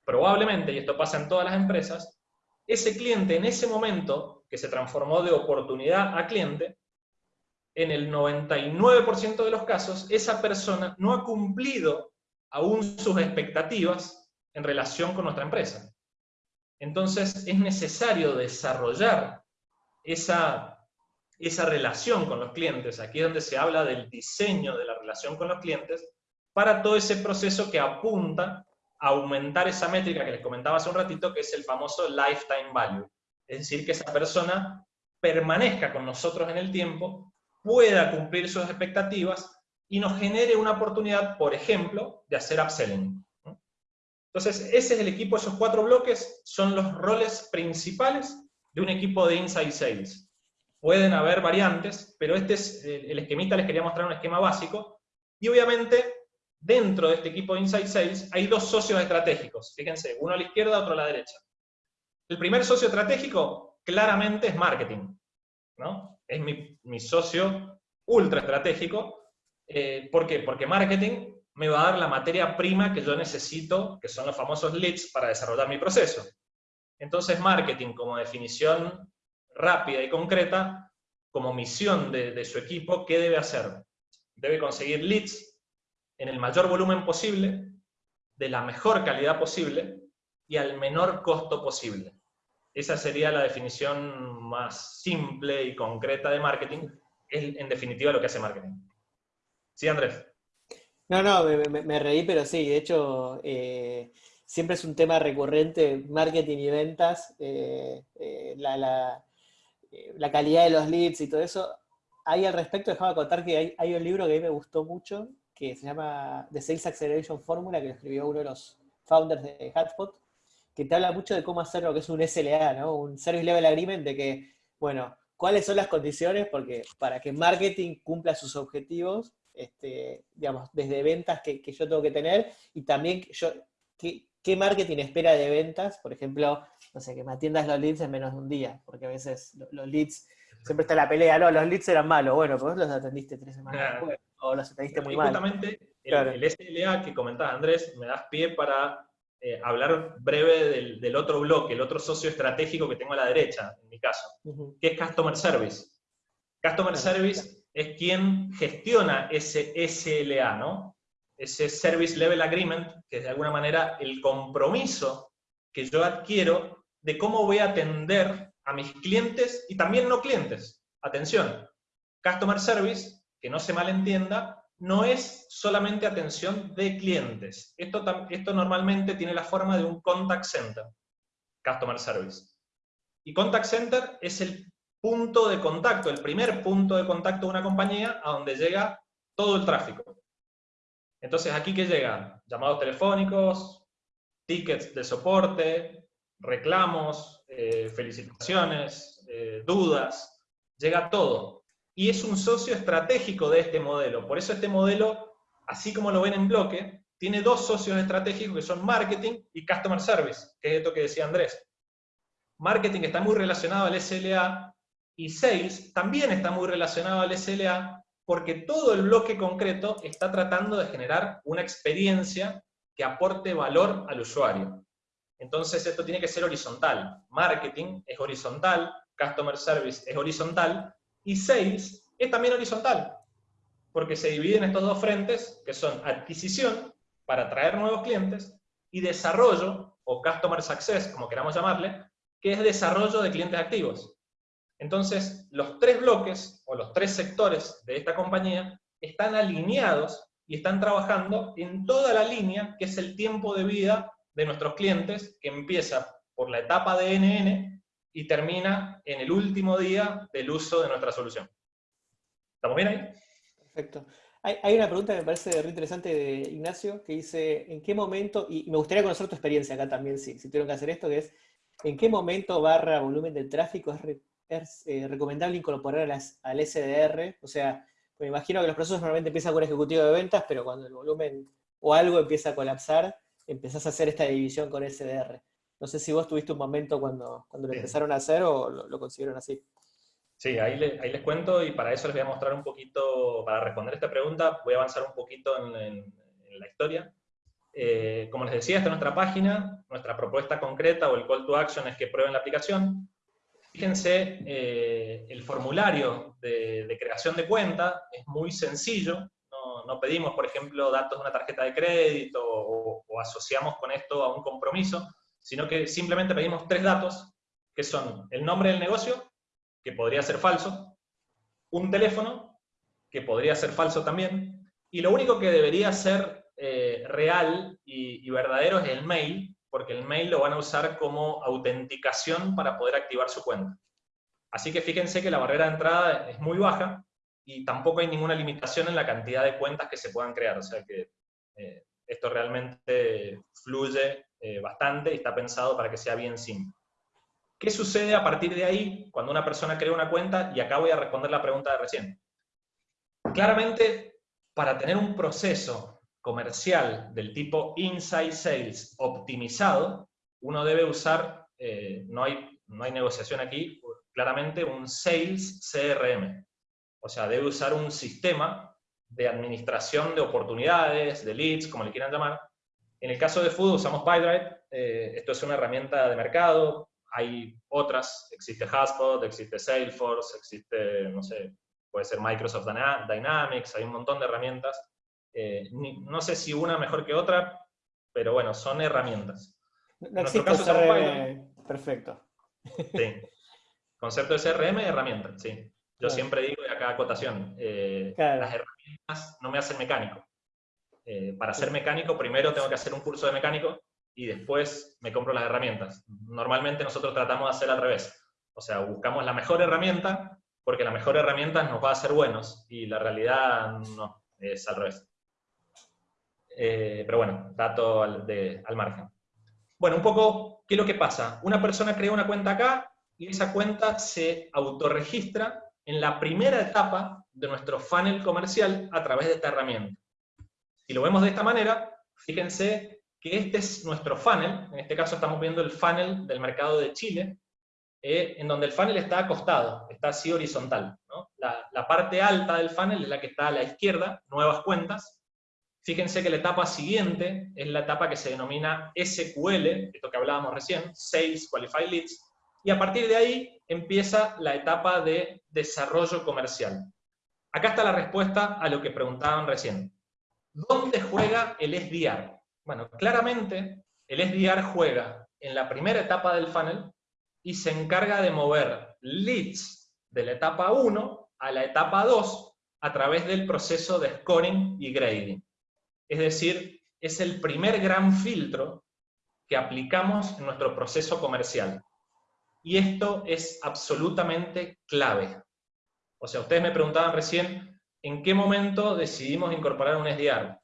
probablemente, y esto pasa en todas las empresas, ese cliente en ese momento, que se transformó de oportunidad a cliente, en el 99% de los casos, esa persona no ha cumplido aún sus expectativas en relación con nuestra empresa. Entonces es necesario desarrollar esa, esa relación con los clientes, aquí es donde se habla del diseño de la relación con los clientes, para todo ese proceso que apunta aumentar esa métrica que les comentaba hace un ratito, que es el famoso lifetime value. Es decir, que esa persona permanezca con nosotros en el tiempo, pueda cumplir sus expectativas y nos genere una oportunidad, por ejemplo, de hacer upselling. Entonces, ese es el equipo, esos cuatro bloques son los roles principales de un equipo de Inside Sales. Pueden haber variantes, pero este es el esquemita, les quería mostrar un esquema básico, y obviamente dentro de este equipo de Inside Sales hay dos socios estratégicos. Fíjense, uno a la izquierda, otro a la derecha. El primer socio estratégico claramente es marketing. ¿no? Es mi, socio ultra estratégico. Eh, ¿Por qué? Porque marketing me va a dar la materia prima que yo necesito, que son los famosos leads, para desarrollar mi proceso. Entonces, marketing como definición rápida y concreta, como misión de, de su equipo, ¿qué debe hacer? Debe conseguir leads en el mayor volumen posible, de la mejor calidad posible y al menor costo posible. Esa sería la definición más simple y concreta de marketing, es en definitiva lo que hace marketing. ¿Sí, Andrés? No, no, me, reí, pero sí, de hecho, eh, siempre es un tema recurrente, marketing y ventas, eh, eh, la, la, calidad de los leads y todo eso. Ahí al respecto, dejaba contar que hay, un libro que a mí me gustó mucho, que se llama The Sales Acceleration Formula, que lo escribió uno de los founders de HubSpot, que te habla mucho de cómo hacer lo que es un SLA, ¿no? Un Service Level Agreement, de que, bueno, cuáles son las condiciones porque para que marketing cumpla sus objetivos, este, digamos, desde ventas que, yo tengo que tener, y también yo, ¿qué, marketing espera de ventas? Por ejemplo, no sé, que me atiendas los leads en menos de un día, porque a veces los leads, siempre está la pelea, no, los leads eran malos, bueno, pues los atendiste tres semanas después o los entendiste muy mal. Justamente el, SLA que comentaba Andrés, me das pie para eh, hablar breve del, otro bloque, el otro socio estratégico que tengo a la derecha, en mi caso, que es Customer Service. Customer Service es quien gestiona ese SLA, ¿no? Ese Service Level Agreement, que es de alguna manera el compromiso que yo adquiero de cómo voy a atender a mis clientes y también no clientes. Atención, Customer Service que no se malentienda, no es solamente atención de clientes. Esto, esto normalmente tiene la forma de un contact center, customer service. Y contact center es el punto de contacto, el primer punto de contacto de una compañía a donde llega todo el tráfico. Entonces, ¿aquí qué llega? Llamados telefónicos, tickets de soporte, reclamos, eh, felicitaciones, eh, dudas, llega todo. Y es un socio estratégico de este modelo. Por eso este modelo, así como lo ven en bloque, tiene dos socios estratégicos que son marketing y customer service, que es esto que decía Andrés. Marketing está muy relacionado al SLA y sales también está muy relacionado al SLA porque todo el bloque concreto está tratando de generar una experiencia que aporte valor al usuario. Entonces esto tiene que ser horizontal. Marketing es horizontal, Customer Service es horizontal, y Sales es también horizontal, porque se dividen estos dos frentes, que son adquisición, para atraer nuevos clientes, y desarrollo, o Customer Success, como queramos llamarle, que es desarrollo de clientes activos. Entonces, los tres bloques, o los tres sectores de esta compañía, están alineados y están trabajando en toda la línea, que es el tiempo de vida de nuestros clientes, que empieza por la etapa de NN y termina en el último día del uso de nuestra solución. ¿Estamos bien ahí? Perfecto. Hay, una pregunta que me parece muy interesante de Ignacio, que dice, ¿en qué momento, y me gustaría conocer tu experiencia acá también, si, si tuvieron que hacer esto, que es, ¿en qué momento barra volumen del tráfico es, eh, recomendable incorporar al SDR? O sea, me imagino que los procesos normalmente empiezan con ejecutivo de ventas, pero cuando el volumen o algo empieza a colapsar, empezás a hacer esta división con SDR. No sé si vos tuviste un momento cuando, cuando lo empezaron a hacer o lo, consiguieron así. Sí, ahí, ahí, les cuento y para eso les voy a mostrar un poquito, para responder esta pregunta, voy a avanzar un poquito en, la historia. Eh, como les decía, esta es nuestra página, nuestra propuesta concreta o el call to action es que prueben la aplicación. Fíjense, eh, el formulario de, creación de cuenta es muy sencillo, no, pedimos, por ejemplo, datos de una tarjeta de crédito o, asociamos con esto a un compromiso, sino que simplemente pedimos tres datos, que son el nombre del negocio, que podría ser falso, un teléfono, que podría ser falso también, y lo único que debería ser eh, real y, y verdadero es el mail, porque el mail lo van a usar como autenticación para poder activar su cuenta. Así que fíjense que la barrera de entrada es muy baja y tampoco hay ninguna limitación en la cantidad de cuentas que se puedan crear. O sea que eh, esto realmente fluye eh, bastante y está pensado para que sea bien simple. ¿Qué sucede a partir de ahí cuando una persona crea una cuenta? Y acá voy a responder la pregunta de recién. Claramente, para tener un proceso comercial del tipo Inside Sales optimizado, uno debe usar, eh, no, hay, no hay negociación aquí, claramente un Sales CRM. O sea, debe usar un sistema de administración de oportunidades, de leads, como le quieran llamar. En el caso de Food usamos PyDrive, eh, esto es una herramienta de mercado, hay otras, existe HubSpot, existe Salesforce, existe, no sé, puede ser Microsoft Dynamics, hay un montón de herramientas eh, no sé si una mejor que otra, pero bueno, son herramientas. No existe CRM perfecto. Sí. Concepto de CRM, herramienta, sí. Yo siempre digo, y acá acotación, eh, las herramientas no me hacen mecánico. Eh, para ser mecánico, primero tengo que hacer un curso de mecánico y después me compro las herramientas. Normalmente nosotros tratamos de hacer al revés. O sea, buscamos la mejor herramienta porque la mejor herramienta nos va a hacer buenos y la realidad no, es al revés. Eh, pero bueno, dato al, margen. Bueno, un poco, ¿qué es lo que pasa? Una persona crea una cuenta acá y esa cuenta se autorregistra en la primera etapa de nuestro funnel comercial a través de esta herramienta. Si lo vemos de esta manera, fíjense que este es nuestro funnel, en este caso estamos viendo el funnel del mercado de Chile, eh, en donde el funnel está acostado, está así horizontal. La, la, parte alta del funnel es la que está a la izquierda, nuevas cuentas, Fíjense que la etapa siguiente es la etapa que se denomina SQL, esto que hablábamos recién, Sales Qualified Leads, y a partir de ahí empieza la etapa de desarrollo comercial. Acá está la respuesta a lo que preguntaban recién. ¿Dónde juega el SDR? Bueno, claramente el SDR juega en la primera etapa del funnel y se encarga de mover leads de la etapa 1 a la etapa 2 a través del proceso de scoring y grading. Es decir, es el primer gran filtro que aplicamos en nuestro proceso comercial. Y esto es absolutamente clave. O sea, ustedes me preguntaban recién, ¿en qué momento decidimos incorporar un SDR?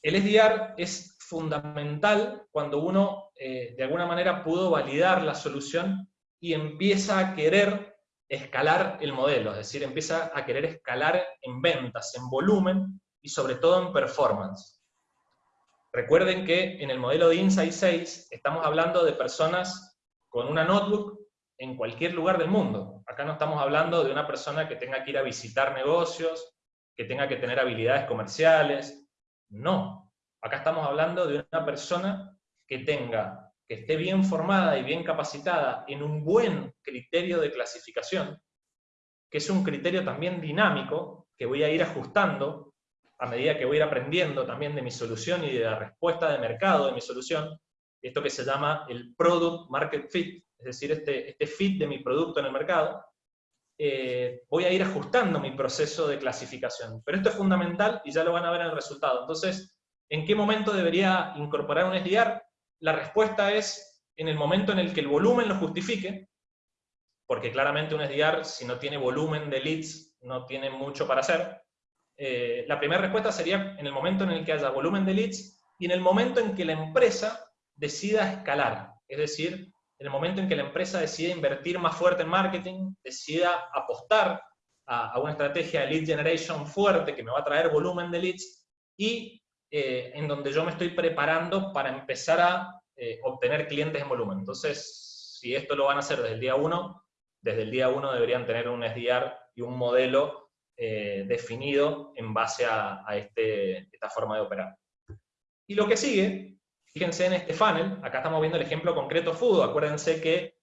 El SDR es fundamental cuando uno eh, de alguna manera pudo validar la solución y empieza a querer escalar el modelo, es decir, empieza a querer escalar en ventas, en volumen y sobre todo en performance. Recuerden que en el modelo de Insight 6 estamos hablando de personas con una notebook en cualquier lugar del mundo. Acá no estamos hablando de una persona que tenga que ir a visitar negocios, que tenga que tener habilidades comerciales. No. Acá estamos hablando de una persona que tenga, que esté bien formada y bien capacitada en un buen criterio de clasificación, que es un criterio también dinámico, que voy a ir ajustando a medida que voy a ir aprendiendo también de mi solución y de la respuesta de mercado de mi solución, esto que se llama el Product Market Fit, es decir, este, este fit de mi producto en el mercado, eh, voy a ir ajustando mi proceso de clasificación. Pero esto es fundamental y ya lo van a ver en el resultado. Entonces, ¿en qué momento debería incorporar un SDR? La respuesta es en el momento en el que el volumen lo justifique, porque claramente un SDR, si no tiene volumen de leads, no tiene mucho para hacer. Eh, la primera respuesta sería en el momento en el que haya volumen de leads y en el momento en que la empresa decida escalar, es decir, en el momento en que la empresa decida invertir más fuerte en marketing, decida apostar a, una estrategia de lead generation fuerte que me va a traer volumen de leads y eh, en donde yo me estoy preparando para empezar a eh, obtener clientes en volumen. Entonces, si esto lo van a hacer desde el día 1, desde el día 1 deberían tener un SDR y un modelo eh, definido en base a, este, esta forma de operar. Y lo que sigue, fíjense en este funnel, acá estamos viendo el ejemplo concreto Fudo, acuérdense que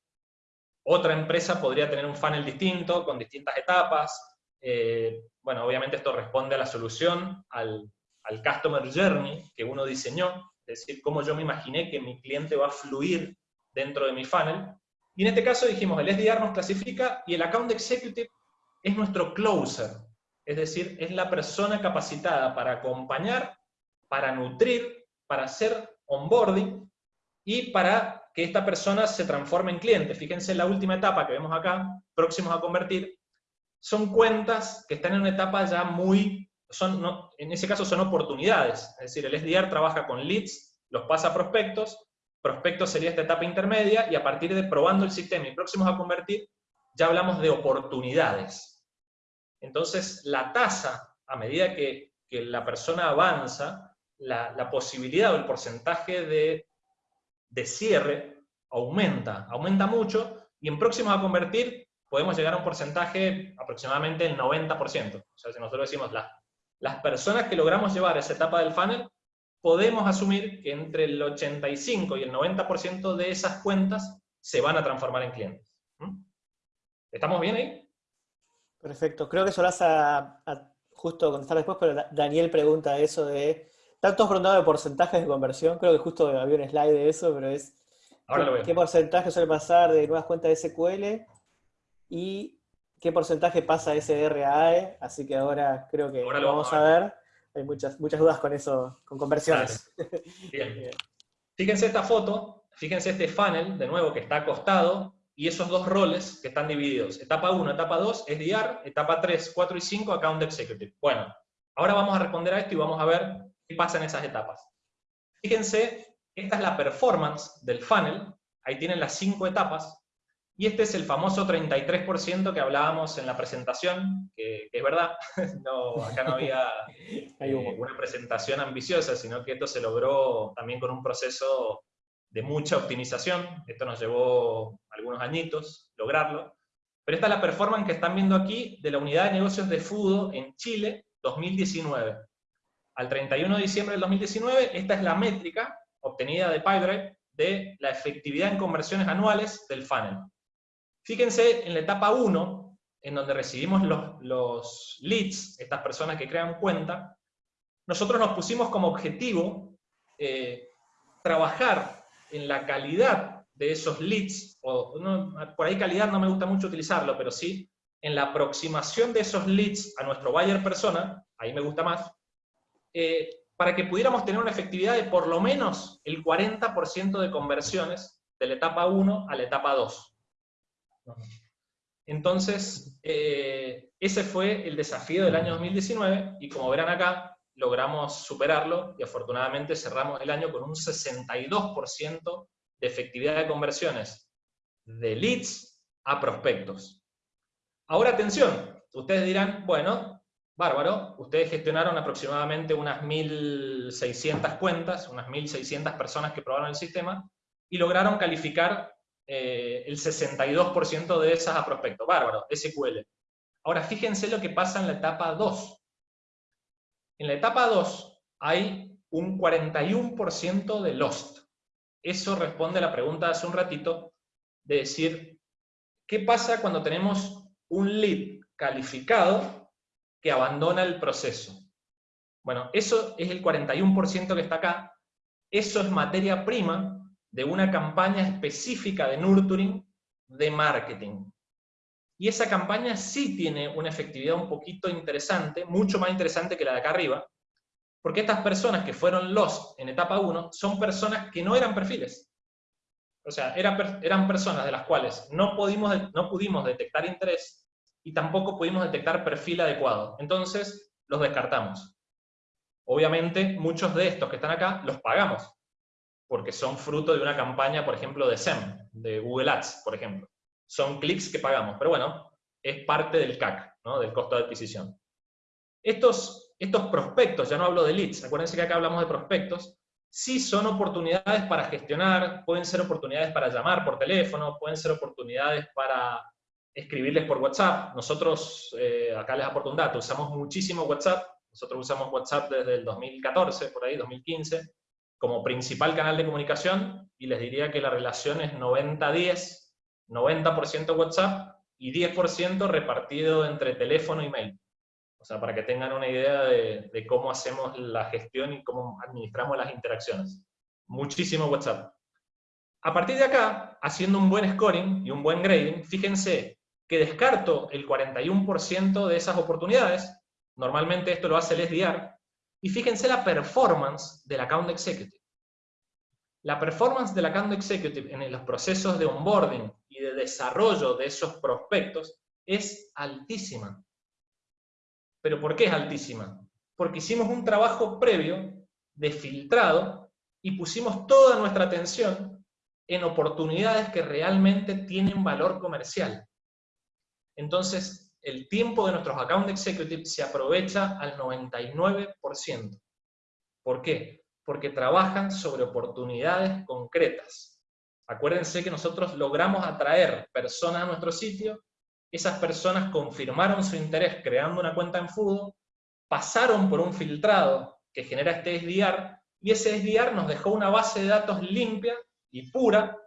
otra empresa podría tener un funnel distinto, con distintas etapas, eh, bueno, obviamente esto responde a la solución, al, al Customer Journey que uno diseñó, es decir, cómo yo me imaginé que mi cliente va a fluir dentro de mi funnel, y en este caso dijimos, el SDR nos clasifica y el Account Executive es nuestro closer, es decir, es la persona capacitada para acompañar, para nutrir, para hacer onboarding y para que esta persona se transforme en cliente. Fíjense en la última etapa que vemos acá, próximos a convertir, son cuentas que están en una etapa ya muy, son, en ese caso son oportunidades, es decir, el SDR trabaja con leads, los pasa a prospectos, prospectos sería esta etapa intermedia, y a partir de probando el sistema y próximos a convertir, ya hablamos de oportunidades. Entonces, la tasa, a medida que, la persona avanza, la, posibilidad o el porcentaje de, cierre aumenta, aumenta mucho, y en próximos a convertir podemos llegar a un porcentaje aproximadamente del 90%. O sea, si nosotros decimos las, las personas que logramos llevar esa etapa del funnel, podemos asumir que entre el 85 y el 90% de esas cuentas se van a transformar en clientes. ¿Mm? ¿Estamos bien ahí? Perfecto. Creo que eso lo vas a, justo contestar después, pero Daniel pregunta eso de... Tantos preguntado de porcentajes de conversión, creo que justo había un slide de eso, pero es... ¿Qué porcentaje suele pasar de nuevas cuentas de SQL? Y qué porcentaje pasa de SDR Así que ahora creo que lo vamos a ver. Hay muchas, muchas dudas con eso, con conversiones. Bien. Fíjense esta foto, fíjense este funnel, de nuevo, que está acostado, y esos dos roles que están divididos. Etapa 1, etapa 2, SDR, etapa 3, 4 y 5, Account Executive. Bueno, ahora vamos a responder a esto y vamos a ver qué pasa en esas etapas. Fíjense, esta es la performance del funnel, ahí tienen las cinco etapas, y este es el famoso 33% que hablábamos en la presentación, que, es verdad, no, acá no había eh, una presentación ambiciosa, sino que esto se logró también con un proceso de mucha optimización, esto nos llevó algunos añitos lograrlo, pero esta es la performance que están viendo aquí de la unidad de negocios de Fudo en Chile 2019. Al 31 de diciembre del 2019, esta es la métrica obtenida de PyDrive de la efectividad en conversiones anuales del funnel. Fíjense en la etapa 1, en donde recibimos los, los leads, estas personas que crean cuenta, nosotros nos pusimos como objetivo eh, trabajar en la calidad de esos leads, o por ahí calidad no me gusta mucho utilizarlo, pero sí en la aproximación de esos leads a nuestro buyer persona, ahí me gusta más, eh, para que pudiéramos tener una efectividad de por lo menos el 40% de conversiones de la etapa 1 a la etapa 2. Entonces, eh, ese fue el desafío del año 2019, y como verán acá, logramos superarlo y afortunadamente cerramos el año con un 62% de efectividad de conversiones de leads a prospectos. Ahora atención, ustedes dirán, bueno, bárbaro, ustedes gestionaron aproximadamente unas 1.600 cuentas, unas 1.600 personas que probaron el sistema, y lograron calificar eh, el 62% de esas a prospectos. Bárbaro, SQL. Ahora fíjense lo que pasa en la etapa 2. En la etapa 2 hay un 41% de lost. Eso responde a la pregunta hace un ratito, de decir, ¿qué pasa cuando tenemos un lead calificado que abandona el proceso? Bueno, eso es el 41% que está acá. Eso es materia prima de una campaña específica de nurturing de marketing. Y esa campaña sí tiene una efectividad un poquito interesante, mucho más interesante que la de acá arriba, porque estas personas que fueron los en etapa 1 son personas que no eran perfiles. O sea, eran, eran personas de las cuales no pudimos, no pudimos detectar interés y tampoco pudimos detectar perfil adecuado. Entonces, los descartamos. Obviamente, muchos de estos que están acá los pagamos, porque son fruto de una campaña, por ejemplo, de SEM, de Google Ads, por ejemplo son clics que pagamos, pero bueno, es parte del CAC, ¿no? del costo de adquisición. Estos, estos prospectos, ya no hablo de leads, acuérdense que acá hablamos de prospectos, sí son oportunidades para gestionar, pueden ser oportunidades para llamar por teléfono, pueden ser oportunidades para escribirles por WhatsApp. Nosotros, eh, acá les aporto un dato, usamos muchísimo WhatsApp, nosotros usamos WhatsApp desde el 2014, por ahí, 2015, como principal canal de comunicación, y les diría que la relación es 90-10, 90% WhatsApp y 10% repartido entre teléfono y mail. O sea, para que tengan una idea de, cómo hacemos la gestión y cómo administramos las interacciones. Muchísimo WhatsApp. A partir de acá, haciendo un buen scoring y un buen grading, fíjense que descarto el 41% de esas oportunidades, normalmente esto lo hace el SDR, y fíjense la performance del account executive. La performance del account executive en los procesos de onboarding de desarrollo de esos prospectos es altísima. ¿Pero por qué es altísima? Porque hicimos un trabajo previo de filtrado y pusimos toda nuestra atención en oportunidades que realmente tienen valor comercial. Entonces, el tiempo de nuestros account executives se aprovecha al 99%. ¿Por qué? porque trabajan sobre oportunidades concretas. Acuérdense que nosotros logramos atraer personas a nuestro sitio, esas personas confirmaron su interés creando una cuenta en Fudo, pasaron por un filtrado que genera este SDR, y ese SDR nos dejó una base de datos limpia y pura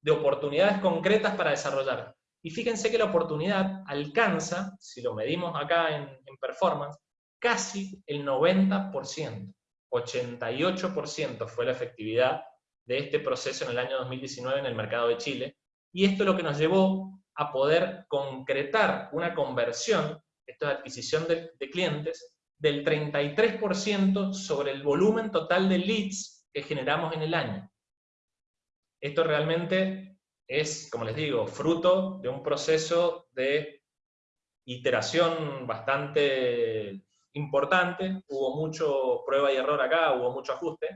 de oportunidades concretas para desarrollar. Y fíjense que la oportunidad alcanza, si lo medimos acá en, en performance, casi el 90%. 88% fue la efectividad de este proceso en el año 2019 en el mercado de Chile, y esto es lo que nos llevó a poder concretar una conversión, esto es adquisición de, clientes, del 33% sobre el volumen total de leads que generamos en el año. Esto realmente es, como les digo, fruto de un proceso de iteración bastante importante, hubo mucho prueba y error acá, hubo mucho ajuste,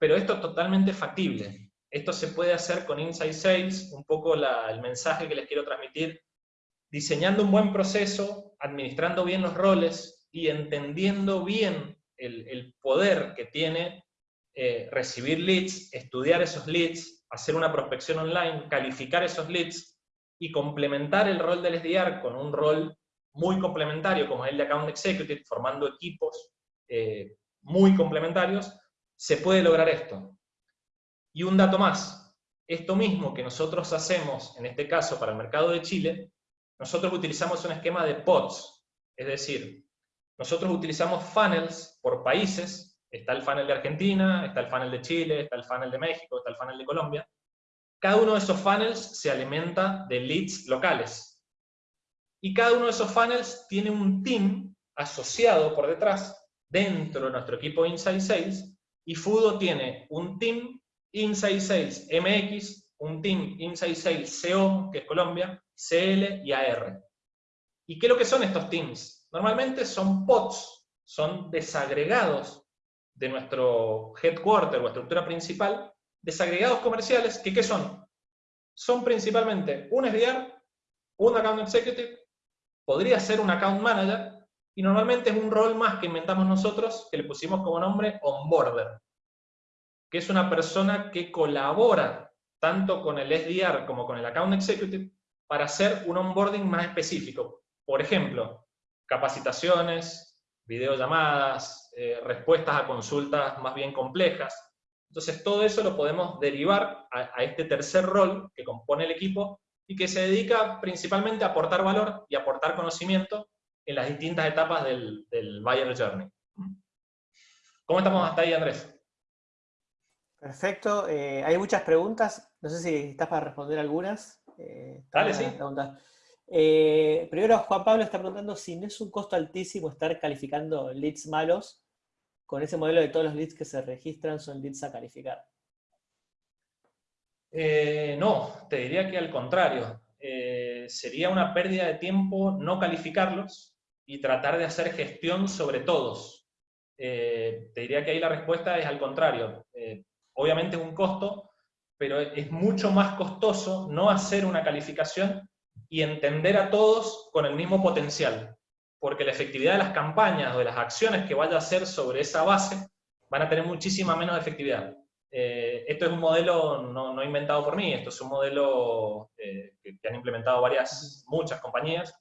pero esto es totalmente factible. Esto se puede hacer con Insight Sales, un poco el mensaje que les quiero transmitir, diseñando un buen proceso, administrando bien los roles y entendiendo bien el, poder que tiene eh, recibir leads, estudiar esos leads, hacer una prospección online, calificar esos leads y complementar el rol del SDR con un rol muy complementario como el de Account Executive, formando equipos eh, muy complementarios, se puede lograr esto. Y un dato más, esto mismo que nosotros hacemos, en este caso para el mercado de Chile, nosotros utilizamos un esquema de pods, es decir, nosotros utilizamos funnels por países, está el funnel de Argentina, está el funnel de Chile, está el funnel de México, está el funnel de Colombia, cada uno de esos funnels se alimenta de leads locales, y cada uno de esos funnels tiene un team asociado por detrás, dentro de nuestro equipo Inside Sales, y Fudo tiene un team Inside Sales MX, un team Inside Sales CO, que es Colombia, CL y AR. ¿Y qué es lo que son estos teams? Normalmente son pods, son desagregados de nuestro headquarter o estructura principal, desagregados comerciales, que ¿qué son? Son principalmente un SDR, un Account Executive, podría ser un Account Manager, y normalmente es un rol más que inventamos nosotros, que le pusimos como nombre Onboarder, que es una persona que colabora tanto con el SDR como con el Account Executive para hacer un onboarding más específico. Por ejemplo, capacitaciones, videollamadas, eh, respuestas a consultas más bien complejas. Entonces todo eso lo podemos derivar a, a este tercer rol que compone el equipo y que se dedica principalmente a aportar valor y aportar conocimiento en las distintas etapas del, del Buyer Journey. ¿Cómo estamos hasta ahí, Andrés? Perfecto. Eh, hay muchas preguntas. No sé si estás para responder algunas. Eh, Dale, sí. Eh, primero, Juan Pablo está preguntando si no es un costo altísimo estar calificando leads malos con ese modelo de todos los leads que se registran son leads a calificar. Eh, no, te diría que al contrario. Sería una pérdida de tiempo no calificarlos y tratar de hacer gestión sobre todos. te diría que ahí la respuesta es al contrario. obviamente es un costo, pero es mucho más costoso no hacer una calificación y entender a todos con el mismo potencial, porque la efectividad de las campañas o de las acciones que vaya a hacer sobre esa base van a tener muchísima menos efectividad. Eh, esto es un modelo no, inventado por mí, esto es un modelo eh, que, han implementado varias, muchas compañías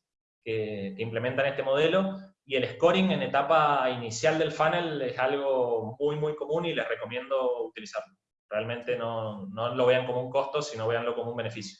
que, implementan este modelo, y el scoring en etapa inicial del funnel es algo muy, muy común y les recomiendo utilizarlo. Realmente no, no lo vean como un costo, sino veanlo como un beneficio.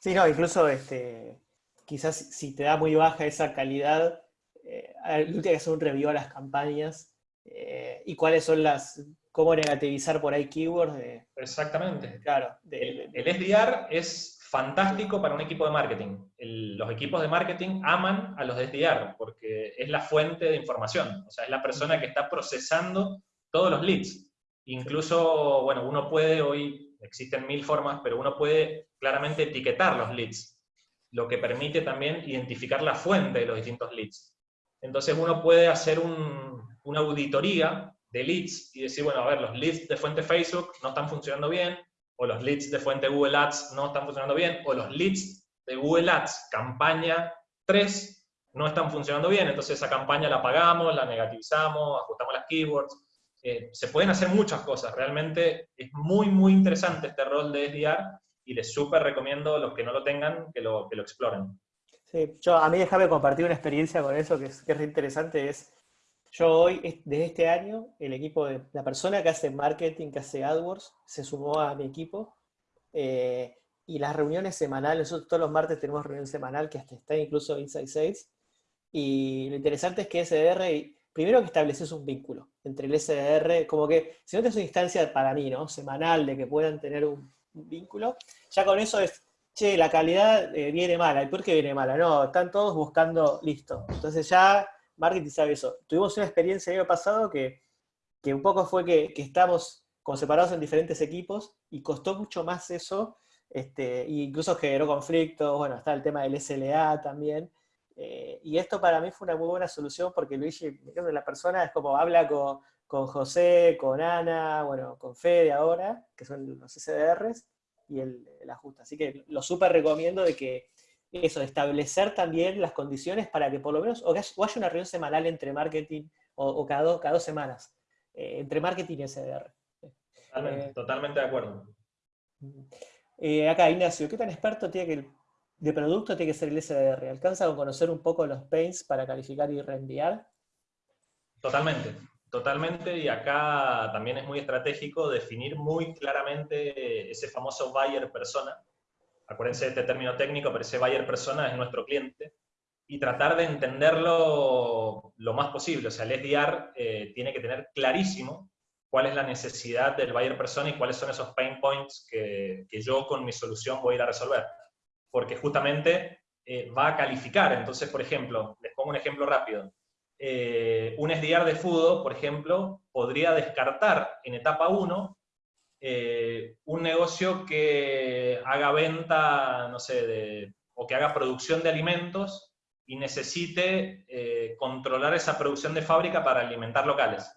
Sí, no, incluso este, quizás si te da muy baja esa calidad, eh, tiene que hacer un review a las campañas eh, y cuáles son las, cómo negativizar por ahí keywords. Exactamente. Claro. el, SDR es fantástico para un equipo de marketing. los equipos de marketing aman a los de SDR porque es la fuente de información, o sea, es la persona que está procesando todos los leads. Incluso, bueno, uno puede hoy existen mil formas, pero uno puede claramente etiquetar los leads, lo que permite también identificar la fuente de los distintos leads. Entonces uno puede hacer una auditoría de leads y decir, bueno, a ver, los leads de fuente Facebook no están funcionando bien, o los leads de fuente Google Ads no están funcionando bien, o los leads de Google Ads campaña 3 no están funcionando bien, entonces esa campaña la pagamos, la negativizamos, ajustamos las keywords, eh, se pueden hacer muchas cosas. Realmente es muy, muy interesante este rol de SDR y les súper recomiendo a los que no lo tengan que lo, que lo exploren. Sí, yo, a mí déjame compartir una experiencia con eso que es, que es interesante. Es, yo hoy, desde este año, el equipo de la persona que hace marketing, que hace AdWords, se sumó a mi equipo. Eh, y las reuniones semanales, nosotros todos los martes tenemos reunión semanal que hasta está incluso Inside Sales. Y lo interesante es que SDR primero que estableces un vínculo entre el SDR, como que si no tienes una instancia para mí, ¿no? Semanal, de que puedan tener un, vínculo, ya con eso es, che, la calidad eh, viene mala, ¿y por qué viene mala? No, están todos buscando, listo. Entonces ya marketing sabe eso. Tuvimos una experiencia el año pasado que, un poco fue que, que estamos como separados en diferentes equipos y costó mucho más eso, este, e incluso generó conflictos, bueno, está el tema del SLA también, eh, y esto para mí fue una muy buena solución porque Luigi, la persona es como habla con, José, con Ana, bueno, con Fede ahora, que son los SDRs, y el, ajuste. Así que lo súper recomiendo de que eso, establecer también las condiciones para que por lo menos, o, haya una reunión semanal entre marketing, o, cada, dos, cada dos semanas, eh, entre marketing y SDR. Totalmente, eh, totalmente de acuerdo. acá, Ignacio, ¿qué tan experto tiene que de producto tiene que ser el SDR. ¿Alcanza con conocer un poco los pains para calificar y reenviar? Totalmente, totalmente. Y acá también es muy estratégico definir muy claramente ese famoso buyer persona. Acuérdense de este término técnico, pero ese buyer persona es nuestro cliente. Y tratar de entenderlo lo más posible. O sea, el SDR eh, tiene que tener clarísimo cuál es la necesidad del buyer persona y cuáles son esos pain points que, yo con mi solución voy a ir a resolver porque justamente eh, va a calificar. Entonces, por ejemplo, les pongo un ejemplo rápido. Eh, un SDR de fútbol, por ejemplo, podría descartar en etapa 1 eh, un negocio que haga venta, no sé, o que haga producción de alimentos y necesite eh, controlar esa producción de fábrica para alimentar locales.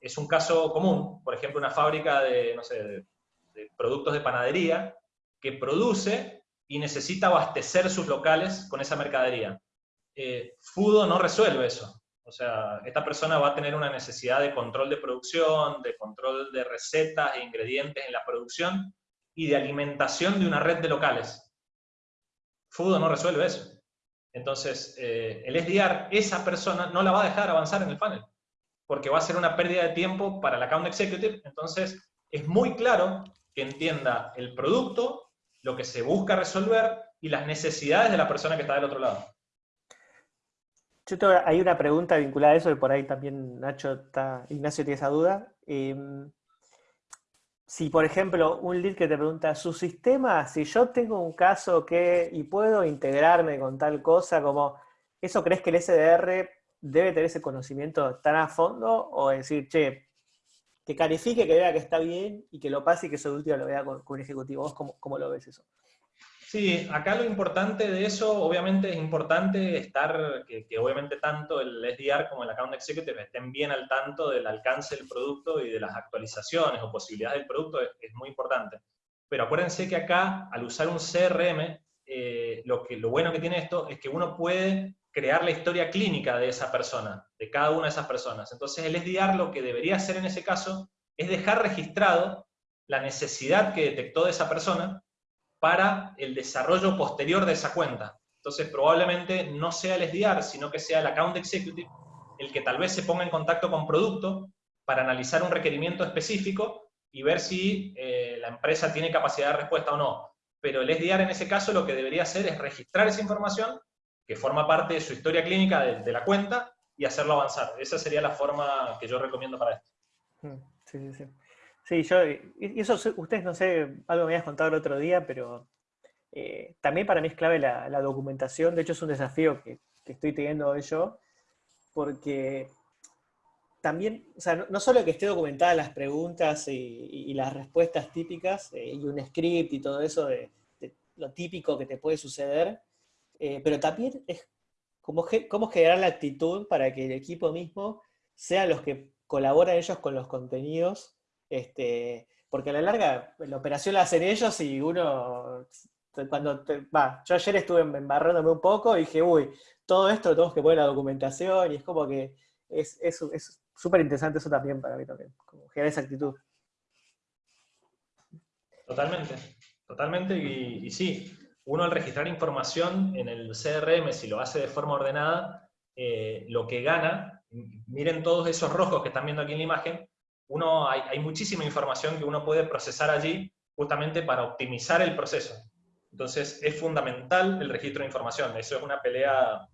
Es un caso común, por ejemplo, una fábrica de, no sé, productos de panadería que produce y necesita abastecer sus locales con esa mercadería. Eh, Fudo no resuelve eso. O sea, esta persona va a tener una necesidad de control de producción, de control de recetas e ingredientes en la producción y de alimentación de una red de locales. Fudo no resuelve eso. Entonces, eh, el SDR, esa persona no la va a dejar avanzar en el panel, porque va a ser una pérdida de tiempo para el account executive. Entonces, es muy claro que entienda el producto, lo que se busca resolver y las necesidades de la persona que está del otro lado. Yo hay una pregunta vinculada a eso, y por ahí también Nacho está, Ignacio tiene esa duda. Em, si, por ejemplo, un lead que te pregunta, su sistema, si yo tengo un caso que, y puedo integrarme con tal cosa, como, ¿eso crees que el SDR debe tener ese conocimiento tan a fondo? O decir, che, que califique, que vea que está bien, y que lo pase y que eso último lo vea con, con un ejecutivo. ¿Vos cómo, cómo lo ves eso? Sí, acá lo importante de eso, obviamente es importante estar, que, obviamente tanto el SDR como el Account Executive estén bien al tanto del alcance del producto y de las actualizaciones o posibilidades del producto, es, muy importante. Pero acuérdense que acá, al usar un CRM, eh, lo, que, lo bueno que tiene esto es que uno puede crear la historia clínica de esa persona, de cada una de esas personas. Entonces el SDR lo que debería hacer en ese caso es dejar registrado la necesidad que detectó de esa persona para el desarrollo posterior de esa cuenta. Entonces probablemente no sea el SDR, sino que sea el Account Executive el que tal vez se ponga en contacto con producto para analizar un requerimiento específico y ver si eh, la empresa tiene capacidad de respuesta o no. Pero el SDR en ese caso lo que debería hacer es registrar esa información que forma parte de su historia clínica de, la cuenta y hacerlo avanzar. Esa sería la forma que yo recomiendo para esto. Mm, sí, sí, sí. Sí, yo, y eso ustedes no sé, algo me habías contado el otro día, pero eh, también para mí es clave la, documentación, de hecho es un desafío que, estoy teniendo yo, porque también, o sea, no, solo que esté documentada las preguntas y, las respuestas típicas, eh, y un script y todo eso de, lo típico que te puede suceder, eh, pero también es cómo, cómo generar la actitud para que el equipo mismo sea los que colaboran ellos con los contenidos este, porque a la larga la operación la hacen ellos y uno, cuando va, yo ayer estuve embarrándome un poco y dije, uy, todo esto lo tenemos que poner en la documentación y es como que es súper interesante eso también para mí también, como generar esa actitud. Totalmente, totalmente y, sí, uno al registrar información en el CRM, si lo hace de forma ordenada, eh, lo que gana, miren todos esos rojos que están viendo aquí en la imagen, uno, hay, muchísima información que uno puede procesar allí justamente para optimizar el proceso. Entonces es fundamental el registro de información. Eso es una pelea,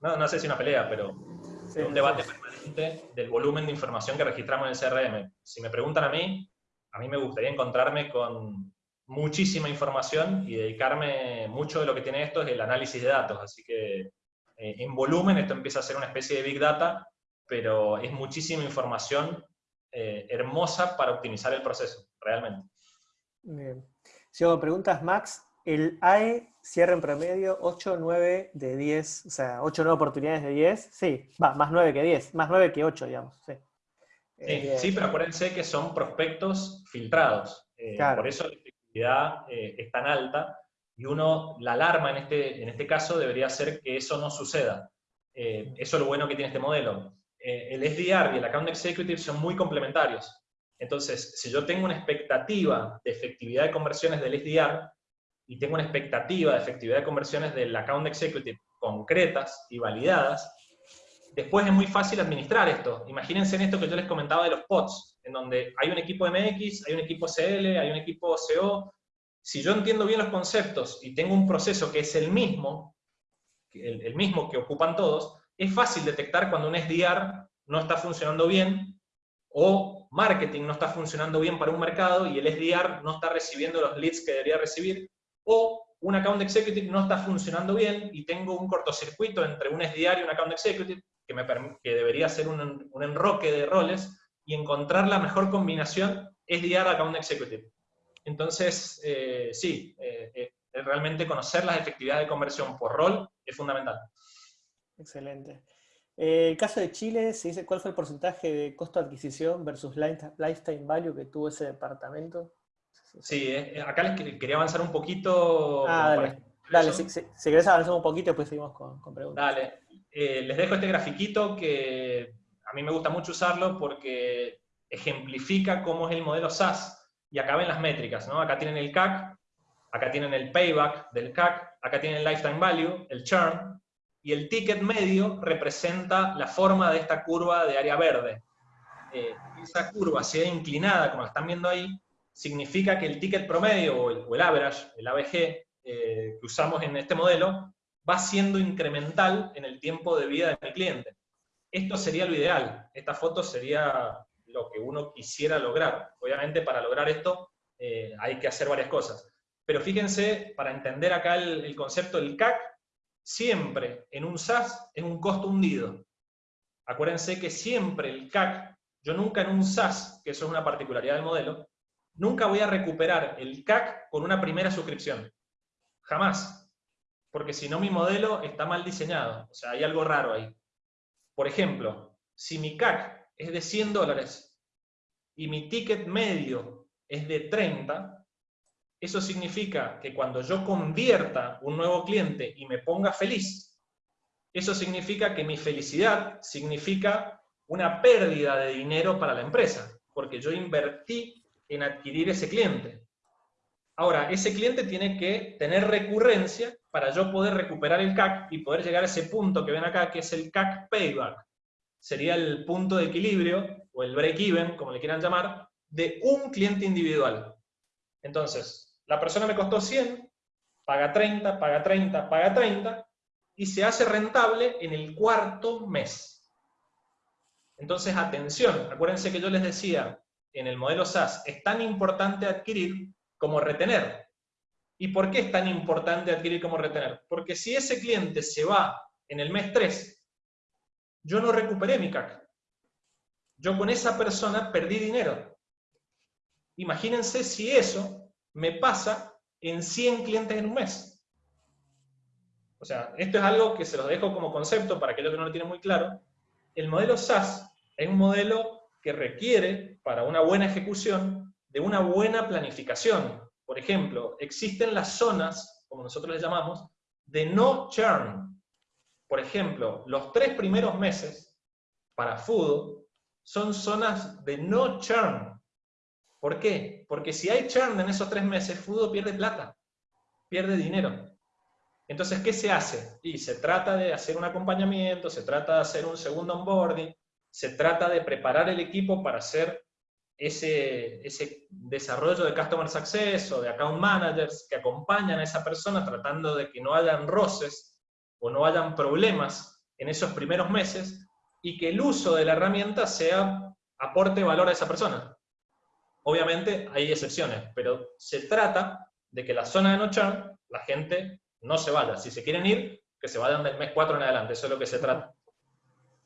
no, no sé si una pelea, pero un debate permanente del volumen de información que registramos en el CRM. Si me preguntan a mí, a mí me gustaría encontrarme con muchísima información y dedicarme mucho de lo que tiene esto es el análisis de datos. Así que eh, en volumen esto empieza a ser una especie de big data, pero es muchísima información eh, hermosa para optimizar el proceso, realmente. Bien. Si hago preguntas, Max, el AE cierra en promedio 8, 9 de 10, o sea, 8 9 oportunidades de 10, sí, va, más 9 que 10, más 9 que 8, digamos, sí. Sí, sí, pero acuérdense que son prospectos filtrados, eh, por eso la efectividad eh, es tan alta, y uno, la alarma en este, en este caso debería ser que eso no suceda. eso es lo bueno que tiene este modelo. Eh, el SDR y el Account Executive son muy complementarios. Entonces, si yo tengo una expectativa de efectividad de conversiones del SDR y tengo una expectativa de efectividad de conversiones del Account Executive concretas y validadas, después es muy fácil administrar esto. Imagínense en esto que yo les comentaba de los pods, en donde hay un equipo MX, hay un equipo CL, hay un equipo CO. Si yo entiendo bien los conceptos y tengo un proceso que es el mismo, el mismo que ocupan todos, es fácil detectar cuando un SDR no está funcionando bien o marketing no está funcionando bien para un mercado y el SDR no está recibiendo los leads que debería recibir o un account executive no está funcionando bien y tengo un cortocircuito entre un SDR y un account executive que, debería ser un, enroque de roles y encontrar la mejor combinación SDR-account executive. Entonces, eh, sí, eh, eh, realmente conocer las efectividades de conversión por rol es fundamental. Excelente. Eh, el caso de Chile, se dice cuál fue el porcentaje de costo de adquisición versus lifetime value que tuvo ese departamento. Sí, eh, acá les quería avanzar un poquito. Ah, dale. Dale, si, querés avanzar un poquito, después seguimos con, preguntas. Dale. Eh, les dejo este grafiquito que a mí me gusta mucho usarlo porque ejemplifica cómo es el modelo SaaS. Y acá ven las métricas, ¿no? Acá tienen el CAC, acá tienen el payback del CAC, acá tienen el lifetime value, el churn, y el ticket medio representa la forma de esta curva de área verde. Eh, esa curva sea inclinada, como la están viendo ahí, significa que el ticket promedio o el, average, el ABG, eh, que usamos en este modelo, va siendo incremental en el tiempo de vida de mi cliente. Esto sería lo ideal. Esta foto sería lo que uno quisiera lograr. Obviamente, para lograr esto eh, hay que hacer varias cosas. Pero fíjense, para entender acá el concepto del CAC, siempre en un SaaS es un costo hundido. Acuérdense que siempre el CAC, yo nunca en un SaaS, que eso es una particularidad del modelo, nunca voy a recuperar el CAC con una primera suscripción. Jamás. Porque si no mi modelo está mal diseñado. O sea, hay algo raro ahí. Por ejemplo, si mi CAC es de 100 dólares y mi ticket medio es de 30, eso significa que cuando yo convierta un nuevo cliente y me ponga feliz, eso significa que mi felicidad significa una pérdida de dinero para la empresa, porque yo invertí en adquirir ese cliente. Ahora, ese cliente tiene que tener recurrencia para yo poder recuperar el CAC y poder llegar a ese punto que ven acá, que es el CAC payback. Sería el punto de equilibrio, o el break-even, como le quieran llamar, de un cliente individual. Entonces, la persona me costó 100, paga 30, paga 30, paga 30, y se hace rentable en el cuarto mes. Entonces, atención, acuérdense que yo les decía, en el modelo SaaS es tan importante adquirir como retener. ¿Y por qué es tan importante adquirir como retener? Porque si ese cliente se va en el mes 3, yo no recuperé mi CAC. Yo con esa persona perdí dinero. Imagínense si eso me pasa en 100 clientes en un mes. O sea, esto es algo que se los dejo como concepto para aquellos que no lo tienen muy claro. El modelo SaaS es un modelo que requiere, para una buena ejecución, de una buena planificación. Por ejemplo, existen las zonas, como nosotros les llamamos, de no churn. Por ejemplo, los tres primeros meses para food son zonas de no churn. ¿Por qué? Porque si hay churn en esos tres meses, Fudo pierde plata, pierde dinero. Entonces, ¿qué se hace? Y se trata de hacer un acompañamiento, se trata de hacer un segundo onboarding, se trata de preparar el equipo para hacer ese, ese desarrollo de Customer Success o de Account Managers que acompañan a esa persona tratando de que no hayan roces o no hayan problemas en esos primeros meses y que el uso de la herramienta sea aporte valor a esa persona. Obviamente hay excepciones, pero se trata de que la zona de no la gente no se vaya. Si se quieren ir, que se vayan del mes 4 en adelante, eso es lo que se trata.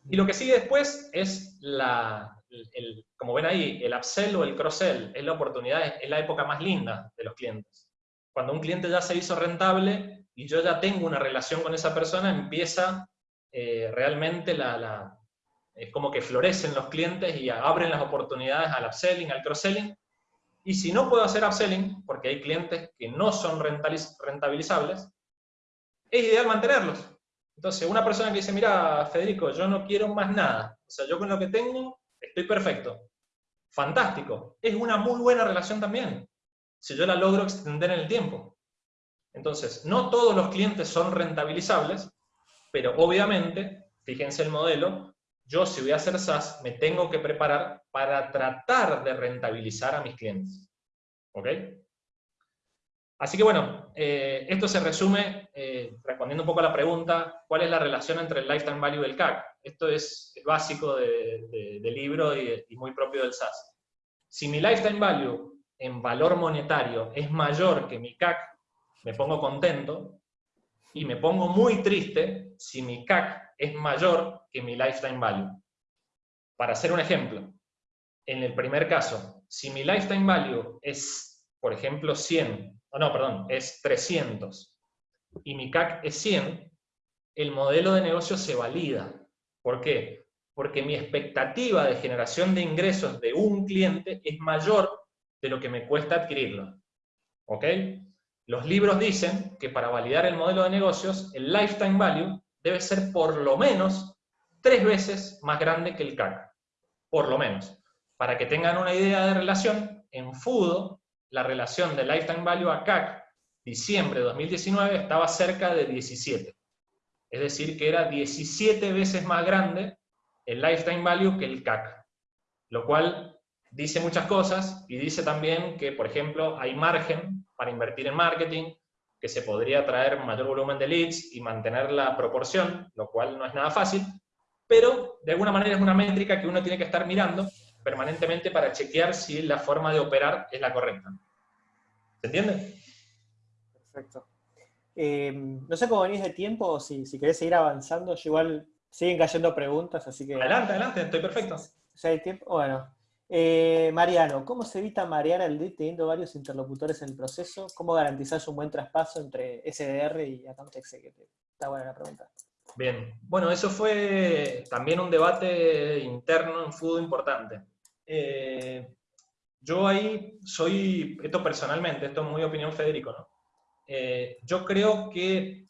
Y lo que sigue después es la, el, como ven ahí, el upsell o el cross-sell, es la oportunidad, es la época más linda de los clientes. Cuando un cliente ya se hizo rentable y yo ya tengo una relación con esa persona, empieza eh, realmente la, la, es como que florecen los clientes y abren las oportunidades al upselling, al cross-selling. Y si no puedo hacer upselling, porque hay clientes que no son rentabilizables, es ideal mantenerlos. Entonces, una persona que dice, mira, Federico, yo no quiero más nada, o sea, yo con lo que tengo estoy perfecto. Fantástico. Es una muy buena relación también, si yo la logro extender en el tiempo. Entonces, no todos los clientes son rentabilizables, pero obviamente, fíjense el modelo, yo si voy a hacer SaaS, me tengo que preparar para tratar de rentabilizar a mis clientes. ¿Ok? Así que bueno, eh, esto se resume, eh, respondiendo un poco a la pregunta, ¿cuál es la relación entre el lifetime value y el CAC? Esto es básico del libro y, y, muy propio del SaaS. Si mi lifetime value en valor monetario es mayor que mi CAC, me pongo contento, y me pongo muy triste si mi CAC es mayor que mi lifetime value. Para hacer un ejemplo, en el primer caso, si mi lifetime value es, por ejemplo, 100 oh, no, perdón, es 300 y mi CAC es 100, el modelo de negocio se valida. ¿Por qué? Porque mi expectativa de generación de ingresos de un cliente es mayor de lo que me cuesta adquirirlo. ¿Ok? Los libros dicen que para validar el modelo de negocios, el lifetime value debe ser por lo menos tres veces más grande que el CAC. Por lo menos. Para que tengan una idea de relación, en FUDO, la relación de lifetime value a CAC, diciembre de 2019, estaba cerca de 17. Es decir, que era 17 veces más grande el lifetime value que el CAC. Lo cual dice muchas cosas y dice también que, por ejemplo, hay margen para invertir en marketing, que se podría traer mayor volumen de leads y mantener la proporción, lo cual no es nada fácil, pero de alguna manera es una métrica que uno tiene que estar mirando permanentemente para chequear si la forma de operar es la correcta. ¿Se entiende? Perfecto. Eh, no sé cómo venís de tiempo o si, si querés seguir avanzando. Yo igual siguen cayendo preguntas, así que... Adelante, adelante, estoy perfecto. Si hay tiempo, bueno. Eh, Mariano, ¿cómo se evita marear al lead teniendo varios interlocutores en el proceso? ¿Cómo garantizar un buen traspaso entre SDR y Account Executive? Está buena la pregunta. Bien, bueno, eso fue también un debate interno en fútbol importante. Eh, yo ahí soy, esto personalmente, esto es muy opinión Federico, ¿no? Eh, yo creo que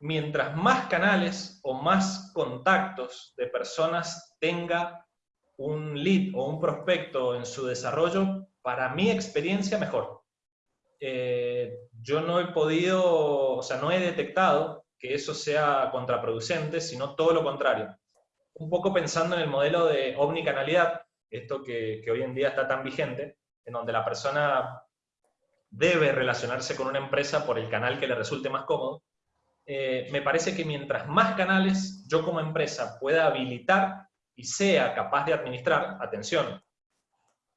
mientras más canales o más contactos de personas tenga un lead o un prospecto en su desarrollo, para mi experiencia mejor. Eh, yo no he podido, o sea, no he detectado que eso sea contraproducente, sino todo lo contrario. Un poco pensando en el modelo de omnicanalidad, esto que, hoy en día está tan vigente, en donde la persona debe relacionarse con una empresa por el canal que le resulte más cómodo, eh, me parece que mientras más canales yo como empresa pueda habilitar y sea capaz de administrar, atención,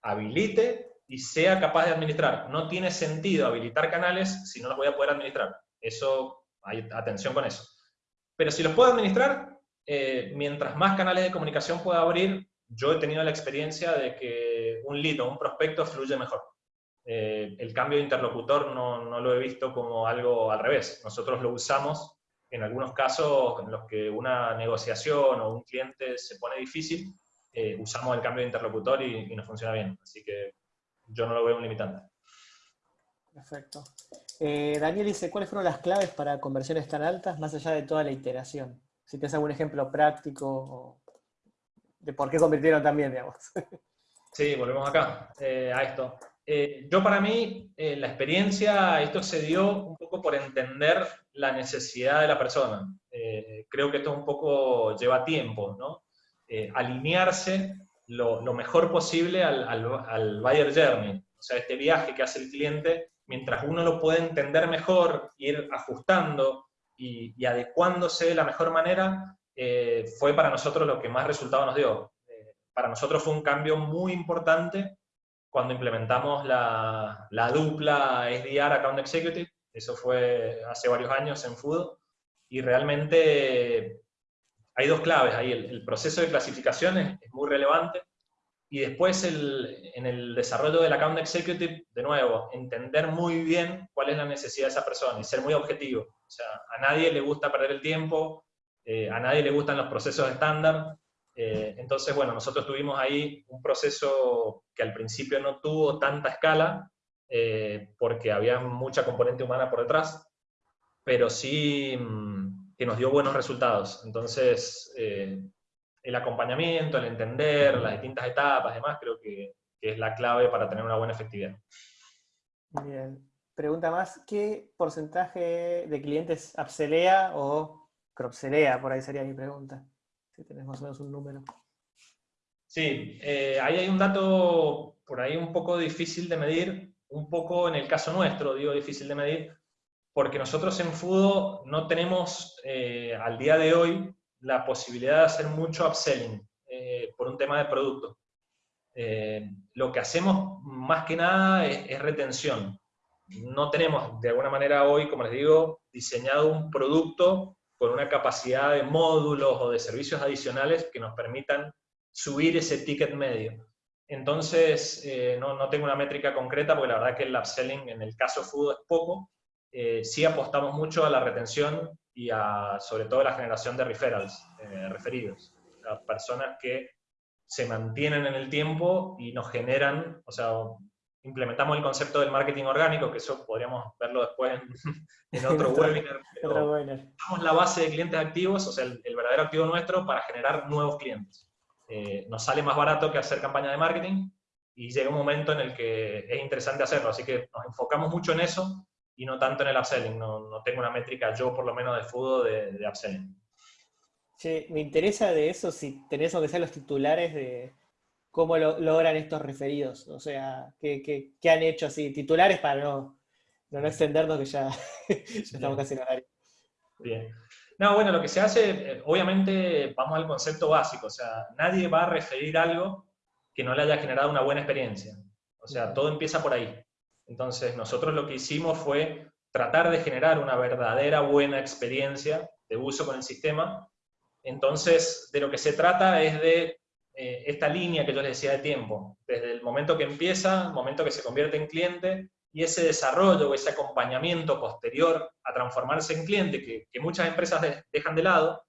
habilite y sea capaz de administrar. No tiene sentido habilitar canales si no los voy a poder administrar. Eso, hay atención con eso. Pero si los puedo administrar, eh, mientras más canales de comunicación pueda abrir, yo he tenido la experiencia de que un lead o un prospecto fluye mejor. Eh, el cambio de interlocutor no, no, lo he visto como algo al revés. Nosotros lo usamos en algunos casos en los que una negociación o un cliente se pone difícil, eh, usamos el cambio de interlocutor y, y, nos funciona bien. Así que yo no lo veo un limitante. Perfecto. Eh, Daniel dice, ¿cuáles fueron las claves para conversiones tan altas más allá de toda la iteración? Si tienes algún ejemplo práctico de por qué convirtieron también, digamos. Sí, volvemos acá, eh, a esto. Eh, yo para mí, la experiencia, esto se dio un poco por entender la necesidad de la persona. Creo que esto un poco lleva tiempo, ¿no? alinearse lo, lo, mejor posible al, al, al, buyer journey, o sea, este viaje que hace el cliente, mientras uno lo puede entender mejor, ir ajustando y, y adecuándose de la mejor manera, fue para nosotros lo que más resultado nos dio. para nosotros fue un cambio muy importante cuando implementamos la, la dupla SDR Account Executive, eso fue hace varios años en Food, y realmente hay dos claves ahí, el, proceso de clasificación es, muy relevante, y después el, en el desarrollo del Account Executive, de nuevo, entender muy bien cuál es la necesidad de esa persona y ser muy objetivo. O sea, a nadie le gusta perder el tiempo, eh, a nadie le gustan los procesos estándar, eh, entonces, bueno, nosotros tuvimos ahí un proceso que al principio no tuvo tanta escala, eh, porque había mucha componente humana por detrás, pero sí mm, que nos dio buenos resultados. Entonces, eh, el acompañamiento, el entender las distintas etapas, además, creo que, que, es la clave para tener una buena efectividad. Bien. Pregunta más, ¿qué porcentaje de clientes upselea o cropselea? Por ahí sería mi pregunta. Si tenés más o menos un número. Sí, eh, ahí hay un dato por ahí un poco difícil de medir, un poco en el caso nuestro, digo difícil de medir, porque nosotros en Fudo no tenemos eh, al día de hoy la posibilidad de hacer mucho upselling eh, por un tema de producto. lo que hacemos más que nada es, retención. No tenemos de alguna manera hoy, como les digo, diseñado un producto con una capacidad de módulos o de servicios adicionales que nos permitan subir ese ticket medio. Entonces, eh, no, no, tengo una métrica concreta porque la verdad que el upselling en el caso Food es poco. Eh, sí apostamos mucho a la retención y a sobre todo la generación de referrals, eh, referidos, a personas que se mantienen en el tiempo y nos generan, o sea, implementamos el concepto del marketing orgánico, que eso podríamos verlo después en, otro webinar. Damos la base de clientes activos, o sea, el, verdadero activo nuestro para generar nuevos clientes. Eh, nos sale más barato que hacer campaña de marketing y llega un momento en el que es interesante hacerlo, así que nos enfocamos mucho en eso y no tanto en el upselling. No, no tengo una métrica yo, por lo menos, de fútbol de, de upselling. Sí, me interesa de eso si tenés que ser los titulares de cómo lo, logran estos referidos. O sea, ¿qué, han hecho así? Titulares para no, no, extendernos que ya, estamos casi en horario. Bien. No, bueno, lo que se hace, eh, obviamente vamos al concepto básico, o sea, nadie va a referir algo que no le haya generado una buena experiencia. O sea, todo empieza por ahí. Entonces, nosotros lo que hicimos fue tratar de generar una verdadera buena experiencia de uso con el sistema. Entonces, de lo que se trata es de eh, esta línea que yo les decía de tiempo, desde el momento que empieza, el momento que se convierte en cliente, y ese desarrollo, ese acompañamiento posterior a transformarse en cliente, que, muchas empresas dejan de lado,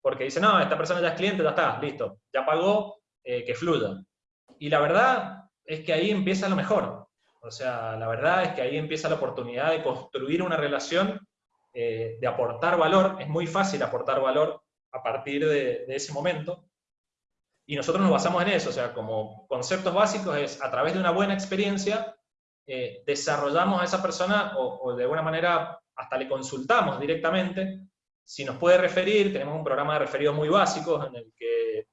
porque dicen, no, esta persona ya es cliente, ya está, listo, ya pagó, eh, que fluya. Y la verdad es que ahí empieza lo mejor. O sea, la verdad es que ahí empieza la oportunidad de construir una relación, eh, de aportar valor. Es muy fácil aportar valor a partir de, ese momento. Y nosotros nos basamos en eso, o sea, como conceptos básicos es a través de una buena experiencia, eh, desarrollamos a esa persona o, o de alguna manera hasta le consultamos directamente si nos puede referir, tenemos un programa de referidos muy básicos en el que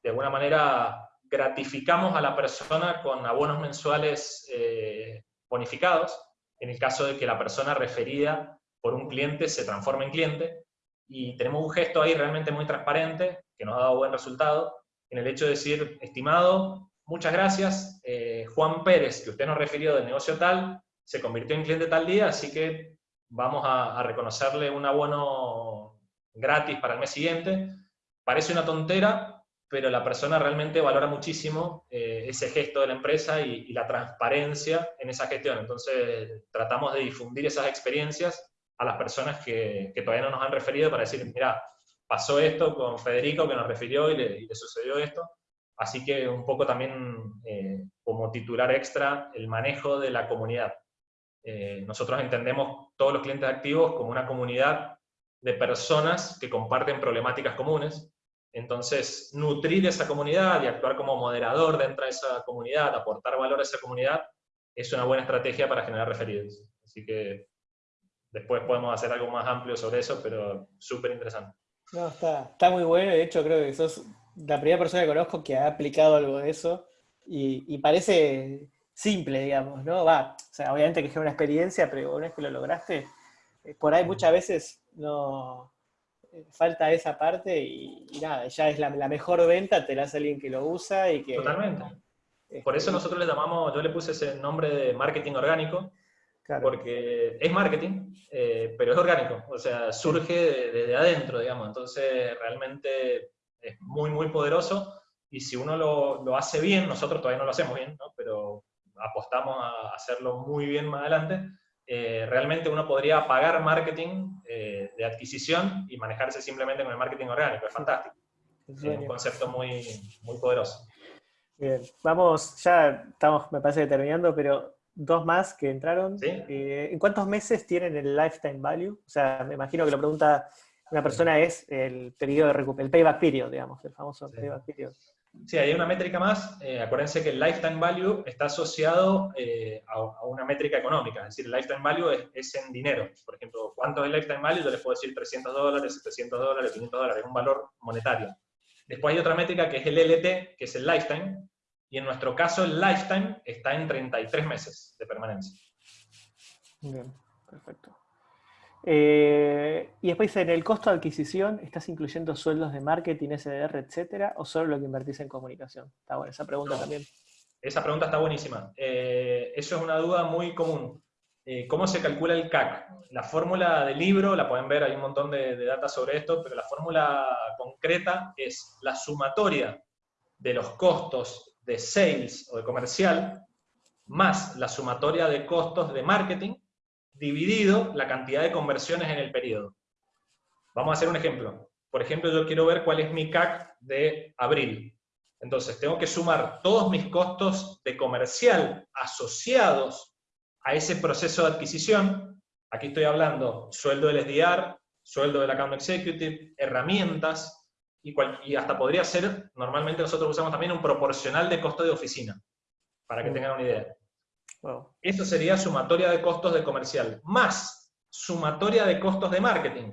de alguna manera gratificamos a la persona con abonos mensuales eh, bonificados, en el caso de que la persona referida por un cliente se transforme en cliente, y tenemos un gesto ahí realmente muy transparente, que nos ha dado buen resultado, en el hecho de decir, estimado, muchas gracias, eh, Juan Pérez, que usted nos refirió del negocio tal, se convirtió en cliente tal día, así que vamos a, a reconocerle un abono gratis para el mes siguiente. Parece una tontera, pero la persona realmente valora muchísimo eh, ese gesto de la empresa y, la transparencia en esa gestión. Entonces, tratamos de difundir esas experiencias a las personas que, todavía no nos han referido para decir, mira, pasó esto con Federico que nos refirió y le, sucedió esto. Así que un poco también eh, como titular extra el manejo de la comunidad. Eh, nosotros entendemos todos los clientes activos como una comunidad de personas que comparten problemáticas comunes, entonces, nutrir esa comunidad y actuar como moderador dentro de esa comunidad, aportar valor a esa comunidad, es una buena estrategia para generar referidos. Así que después podemos hacer algo más amplio sobre eso, pero súper interesante. No, está, muy bueno. De hecho, creo que sos la primera persona que conozco que ha aplicado algo de eso y, parece simple, digamos, ¿no? Va, o sea, obviamente que es una experiencia, pero una vez que lo lograste, eh, por ahí muchas veces no, falta esa parte y, nada, ya es la, mejor venta, te la hace alguien que lo usa y que... Totalmente. Por eso nosotros le llamamos, yo le puse ese nombre de marketing orgánico, porque es marketing, eh, pero es orgánico, o sea, surge desde adentro, digamos, entonces realmente es muy, muy poderoso y si uno lo, lo, hace bien, nosotros todavía no lo hacemos bien, ¿no? pero apostamos a hacerlo muy bien más adelante, eh, realmente uno podría pagar marketing eh, de adquisición y manejarse simplemente con el marketing orgánico. Es fantástico. Es un concepto muy, muy poderoso. Bien, vamos, ya estamos, me parece, terminando, pero dos más que entraron. Eh, ¿En cuántos meses tienen el lifetime value? O sea, me imagino que lo pregunta una persona es el periodo de recuperación, el payback period, digamos, el famoso payback period. Sí, hay una métrica más. Eh, acuérdense que el lifetime value está asociado eh, a, una métrica económica. Es decir, el lifetime value es, en dinero. Por ejemplo, ¿cuánto es el lifetime value? Yo les puedo decir 300 dólares, 700 dólares, 500 dólares, un valor monetario. Después hay otra métrica que es el LT, que es el lifetime. Y en nuestro caso, el lifetime está en 33 meses de permanencia. Bien, perfecto. Eh, y después en el costo de adquisición, ¿estás incluyendo sueldos de marketing, SDR, etcétera, o solo lo que invertís en comunicación? Está buena esa pregunta también. Esa pregunta está buenísima. Eh, eso es una duda muy común. Eh, ¿Cómo se calcula el CAC? La fórmula del libro, la pueden ver, hay un montón de, de datos sobre esto, pero la fórmula concreta es la sumatoria de los costos de sales o de comercial más la sumatoria de costos de marketing dividido la cantidad de conversiones en el periodo. Vamos a hacer un ejemplo. Por ejemplo, yo quiero ver cuál es mi CAC de abril. Entonces, tengo que sumar todos mis costos de comercial asociados a ese proceso de adquisición. Aquí estoy hablando sueldo del SDR, sueldo del account executive, herramientas, y, y, hasta podría ser, normalmente nosotros usamos también un proporcional de costo de oficina, para que tengan una idea. Eso sería sumatoria de costos de comercial, más sumatoria de costos de marketing.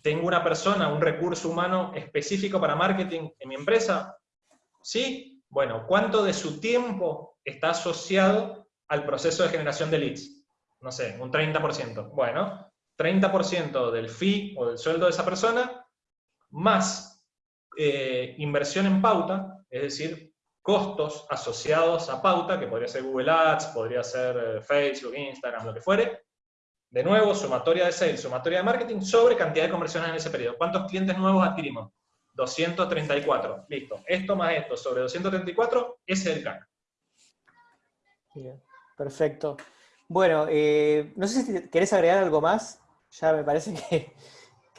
¿Tengo una persona, un recurso humano específico para marketing en mi empresa? ¿Sí? Bueno, ¿cuánto de su tiempo está asociado al proceso de generación de leads? No sé, un 30%. Bueno, 30% del fee o del sueldo de esa persona, más eh, inversión en pauta, es decir, costos asociados a pauta, que podría ser Google Ads, podría ser eh, Facebook, Instagram, lo que fuere. De nuevo, sumatoria de sales, sumatoria de marketing, sobre cantidad de conversiones en ese periodo. ¿Cuántos clientes nuevos adquirimos? 234. Listo. Esto más esto sobre 234, ese es el CAC. Bien, perfecto. Bueno, eh, no sé si querés agregar algo más. Ya me parece que,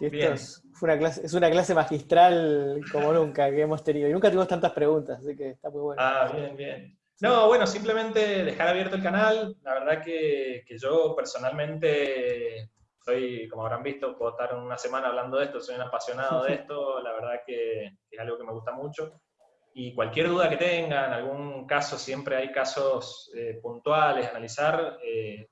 esto es una, clase, es una clase magistral como nunca que hemos tenido. Y nunca tuvimos tantas preguntas, así que está muy bueno. Ah, bien, bien. No, bueno, simplemente dejar abierto el canal. La verdad que, yo personalmente soy, como habrán visto, puedo estar una semana hablando de esto, soy un apasionado de esto, la verdad que es algo que me gusta mucho. Y cualquier duda que tengan, algún caso, siempre hay casos eh, puntuales, analizar, eh,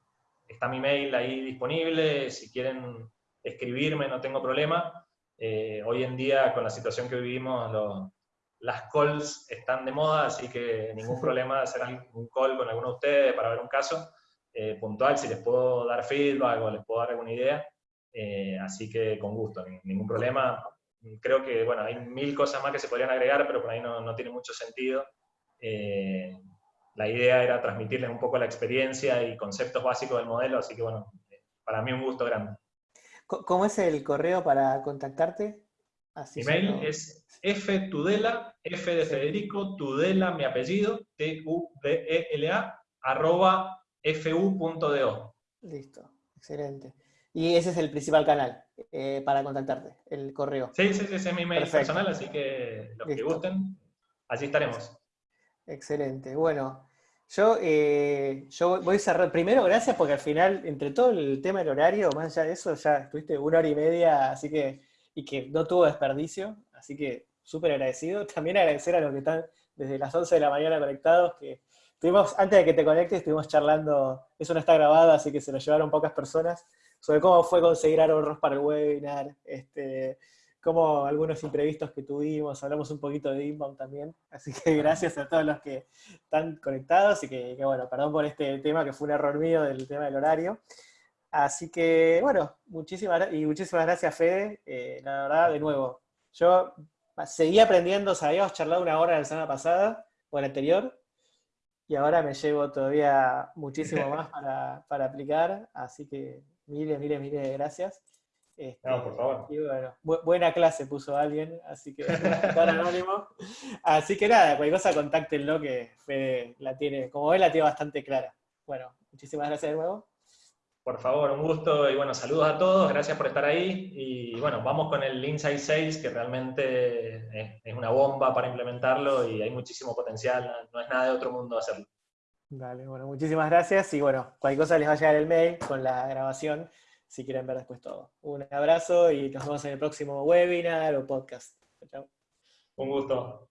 está mi mail ahí disponible, si quieren escribirme no tengo problema. Eh, hoy en día, con la situación que vivimos, las calls están de moda, así que ningún problema hacer un call con alguno de ustedes para ver un caso eh, puntual, si les puedo dar feedback o les puedo dar alguna idea. Eh, así que con gusto, ningún problema. Creo que, bueno, hay mil cosas más que se podrían agregar, pero por ahí no, no tiene mucho sentido. la idea era transmitirles un poco la experiencia y conceptos básicos del modelo, así que, bueno, para mí un gusto grande. ¿Cómo es el correo para contactarte? Mi mail es ftudela, f de Federico, tudela, mi apellido, T-U-D-E-L-A, arroba fu.do. Listo, excelente. Y ese es el principal canal eh, para contactarte, el correo. Sí, sí, sí, ese es mi mail personal, así que los que gusten, allí estaremos. Excelente. Bueno, yo, eh, yo voy a cerrar. Primero, gracias porque al final, entre todo el tema del horario, más allá de eso, ya estuviste una hora y media, así que, y que no tuvo desperdicio, así que súper agradecido. También agradecer a los que están desde las 11 de la mañana conectados, que estuvimos, antes de que te conectes, estuvimos charlando, eso no está grabado, así que se lo llevaron pocas personas, sobre cómo fue conseguir ahorros para el webinar, este, como algunos imprevistos que tuvimos, hablamos un poquito de inbound también, así que gracias a todos los que están conectados y que, bueno, perdón por este tema que fue un error mío del tema del horario. Así que, bueno, muchísimas, y muchísimas gracias Fede, eh, la verdad, de nuevo, yo seguí aprendiendo, habíamos charlado una hora la semana pasada, o la anterior, y ahora me llevo todavía muchísimo más para, para aplicar, así que miles, miles, miles de gracias. Este, no, por favor. buena clase puso alguien, así que anónimo. Así que nada, cualquier cosa contáctenlo que Fede la tiene, como él la tiene bastante clara. Bueno, muchísimas gracias de nuevo. Por favor, un gusto y bueno, saludos a todos, gracias por estar ahí y bueno, vamos con el Inside Sales que realmente es, una bomba para implementarlo y hay muchísimo potencial, no es nada de otro mundo hacerlo. Vale, bueno, muchísimas gracias y bueno, cualquier cosa les va a llegar el mail con la grabación si quieren ver después todo. Un abrazo y nos vemos en el próximo webinar o podcast. Chao. Un gusto.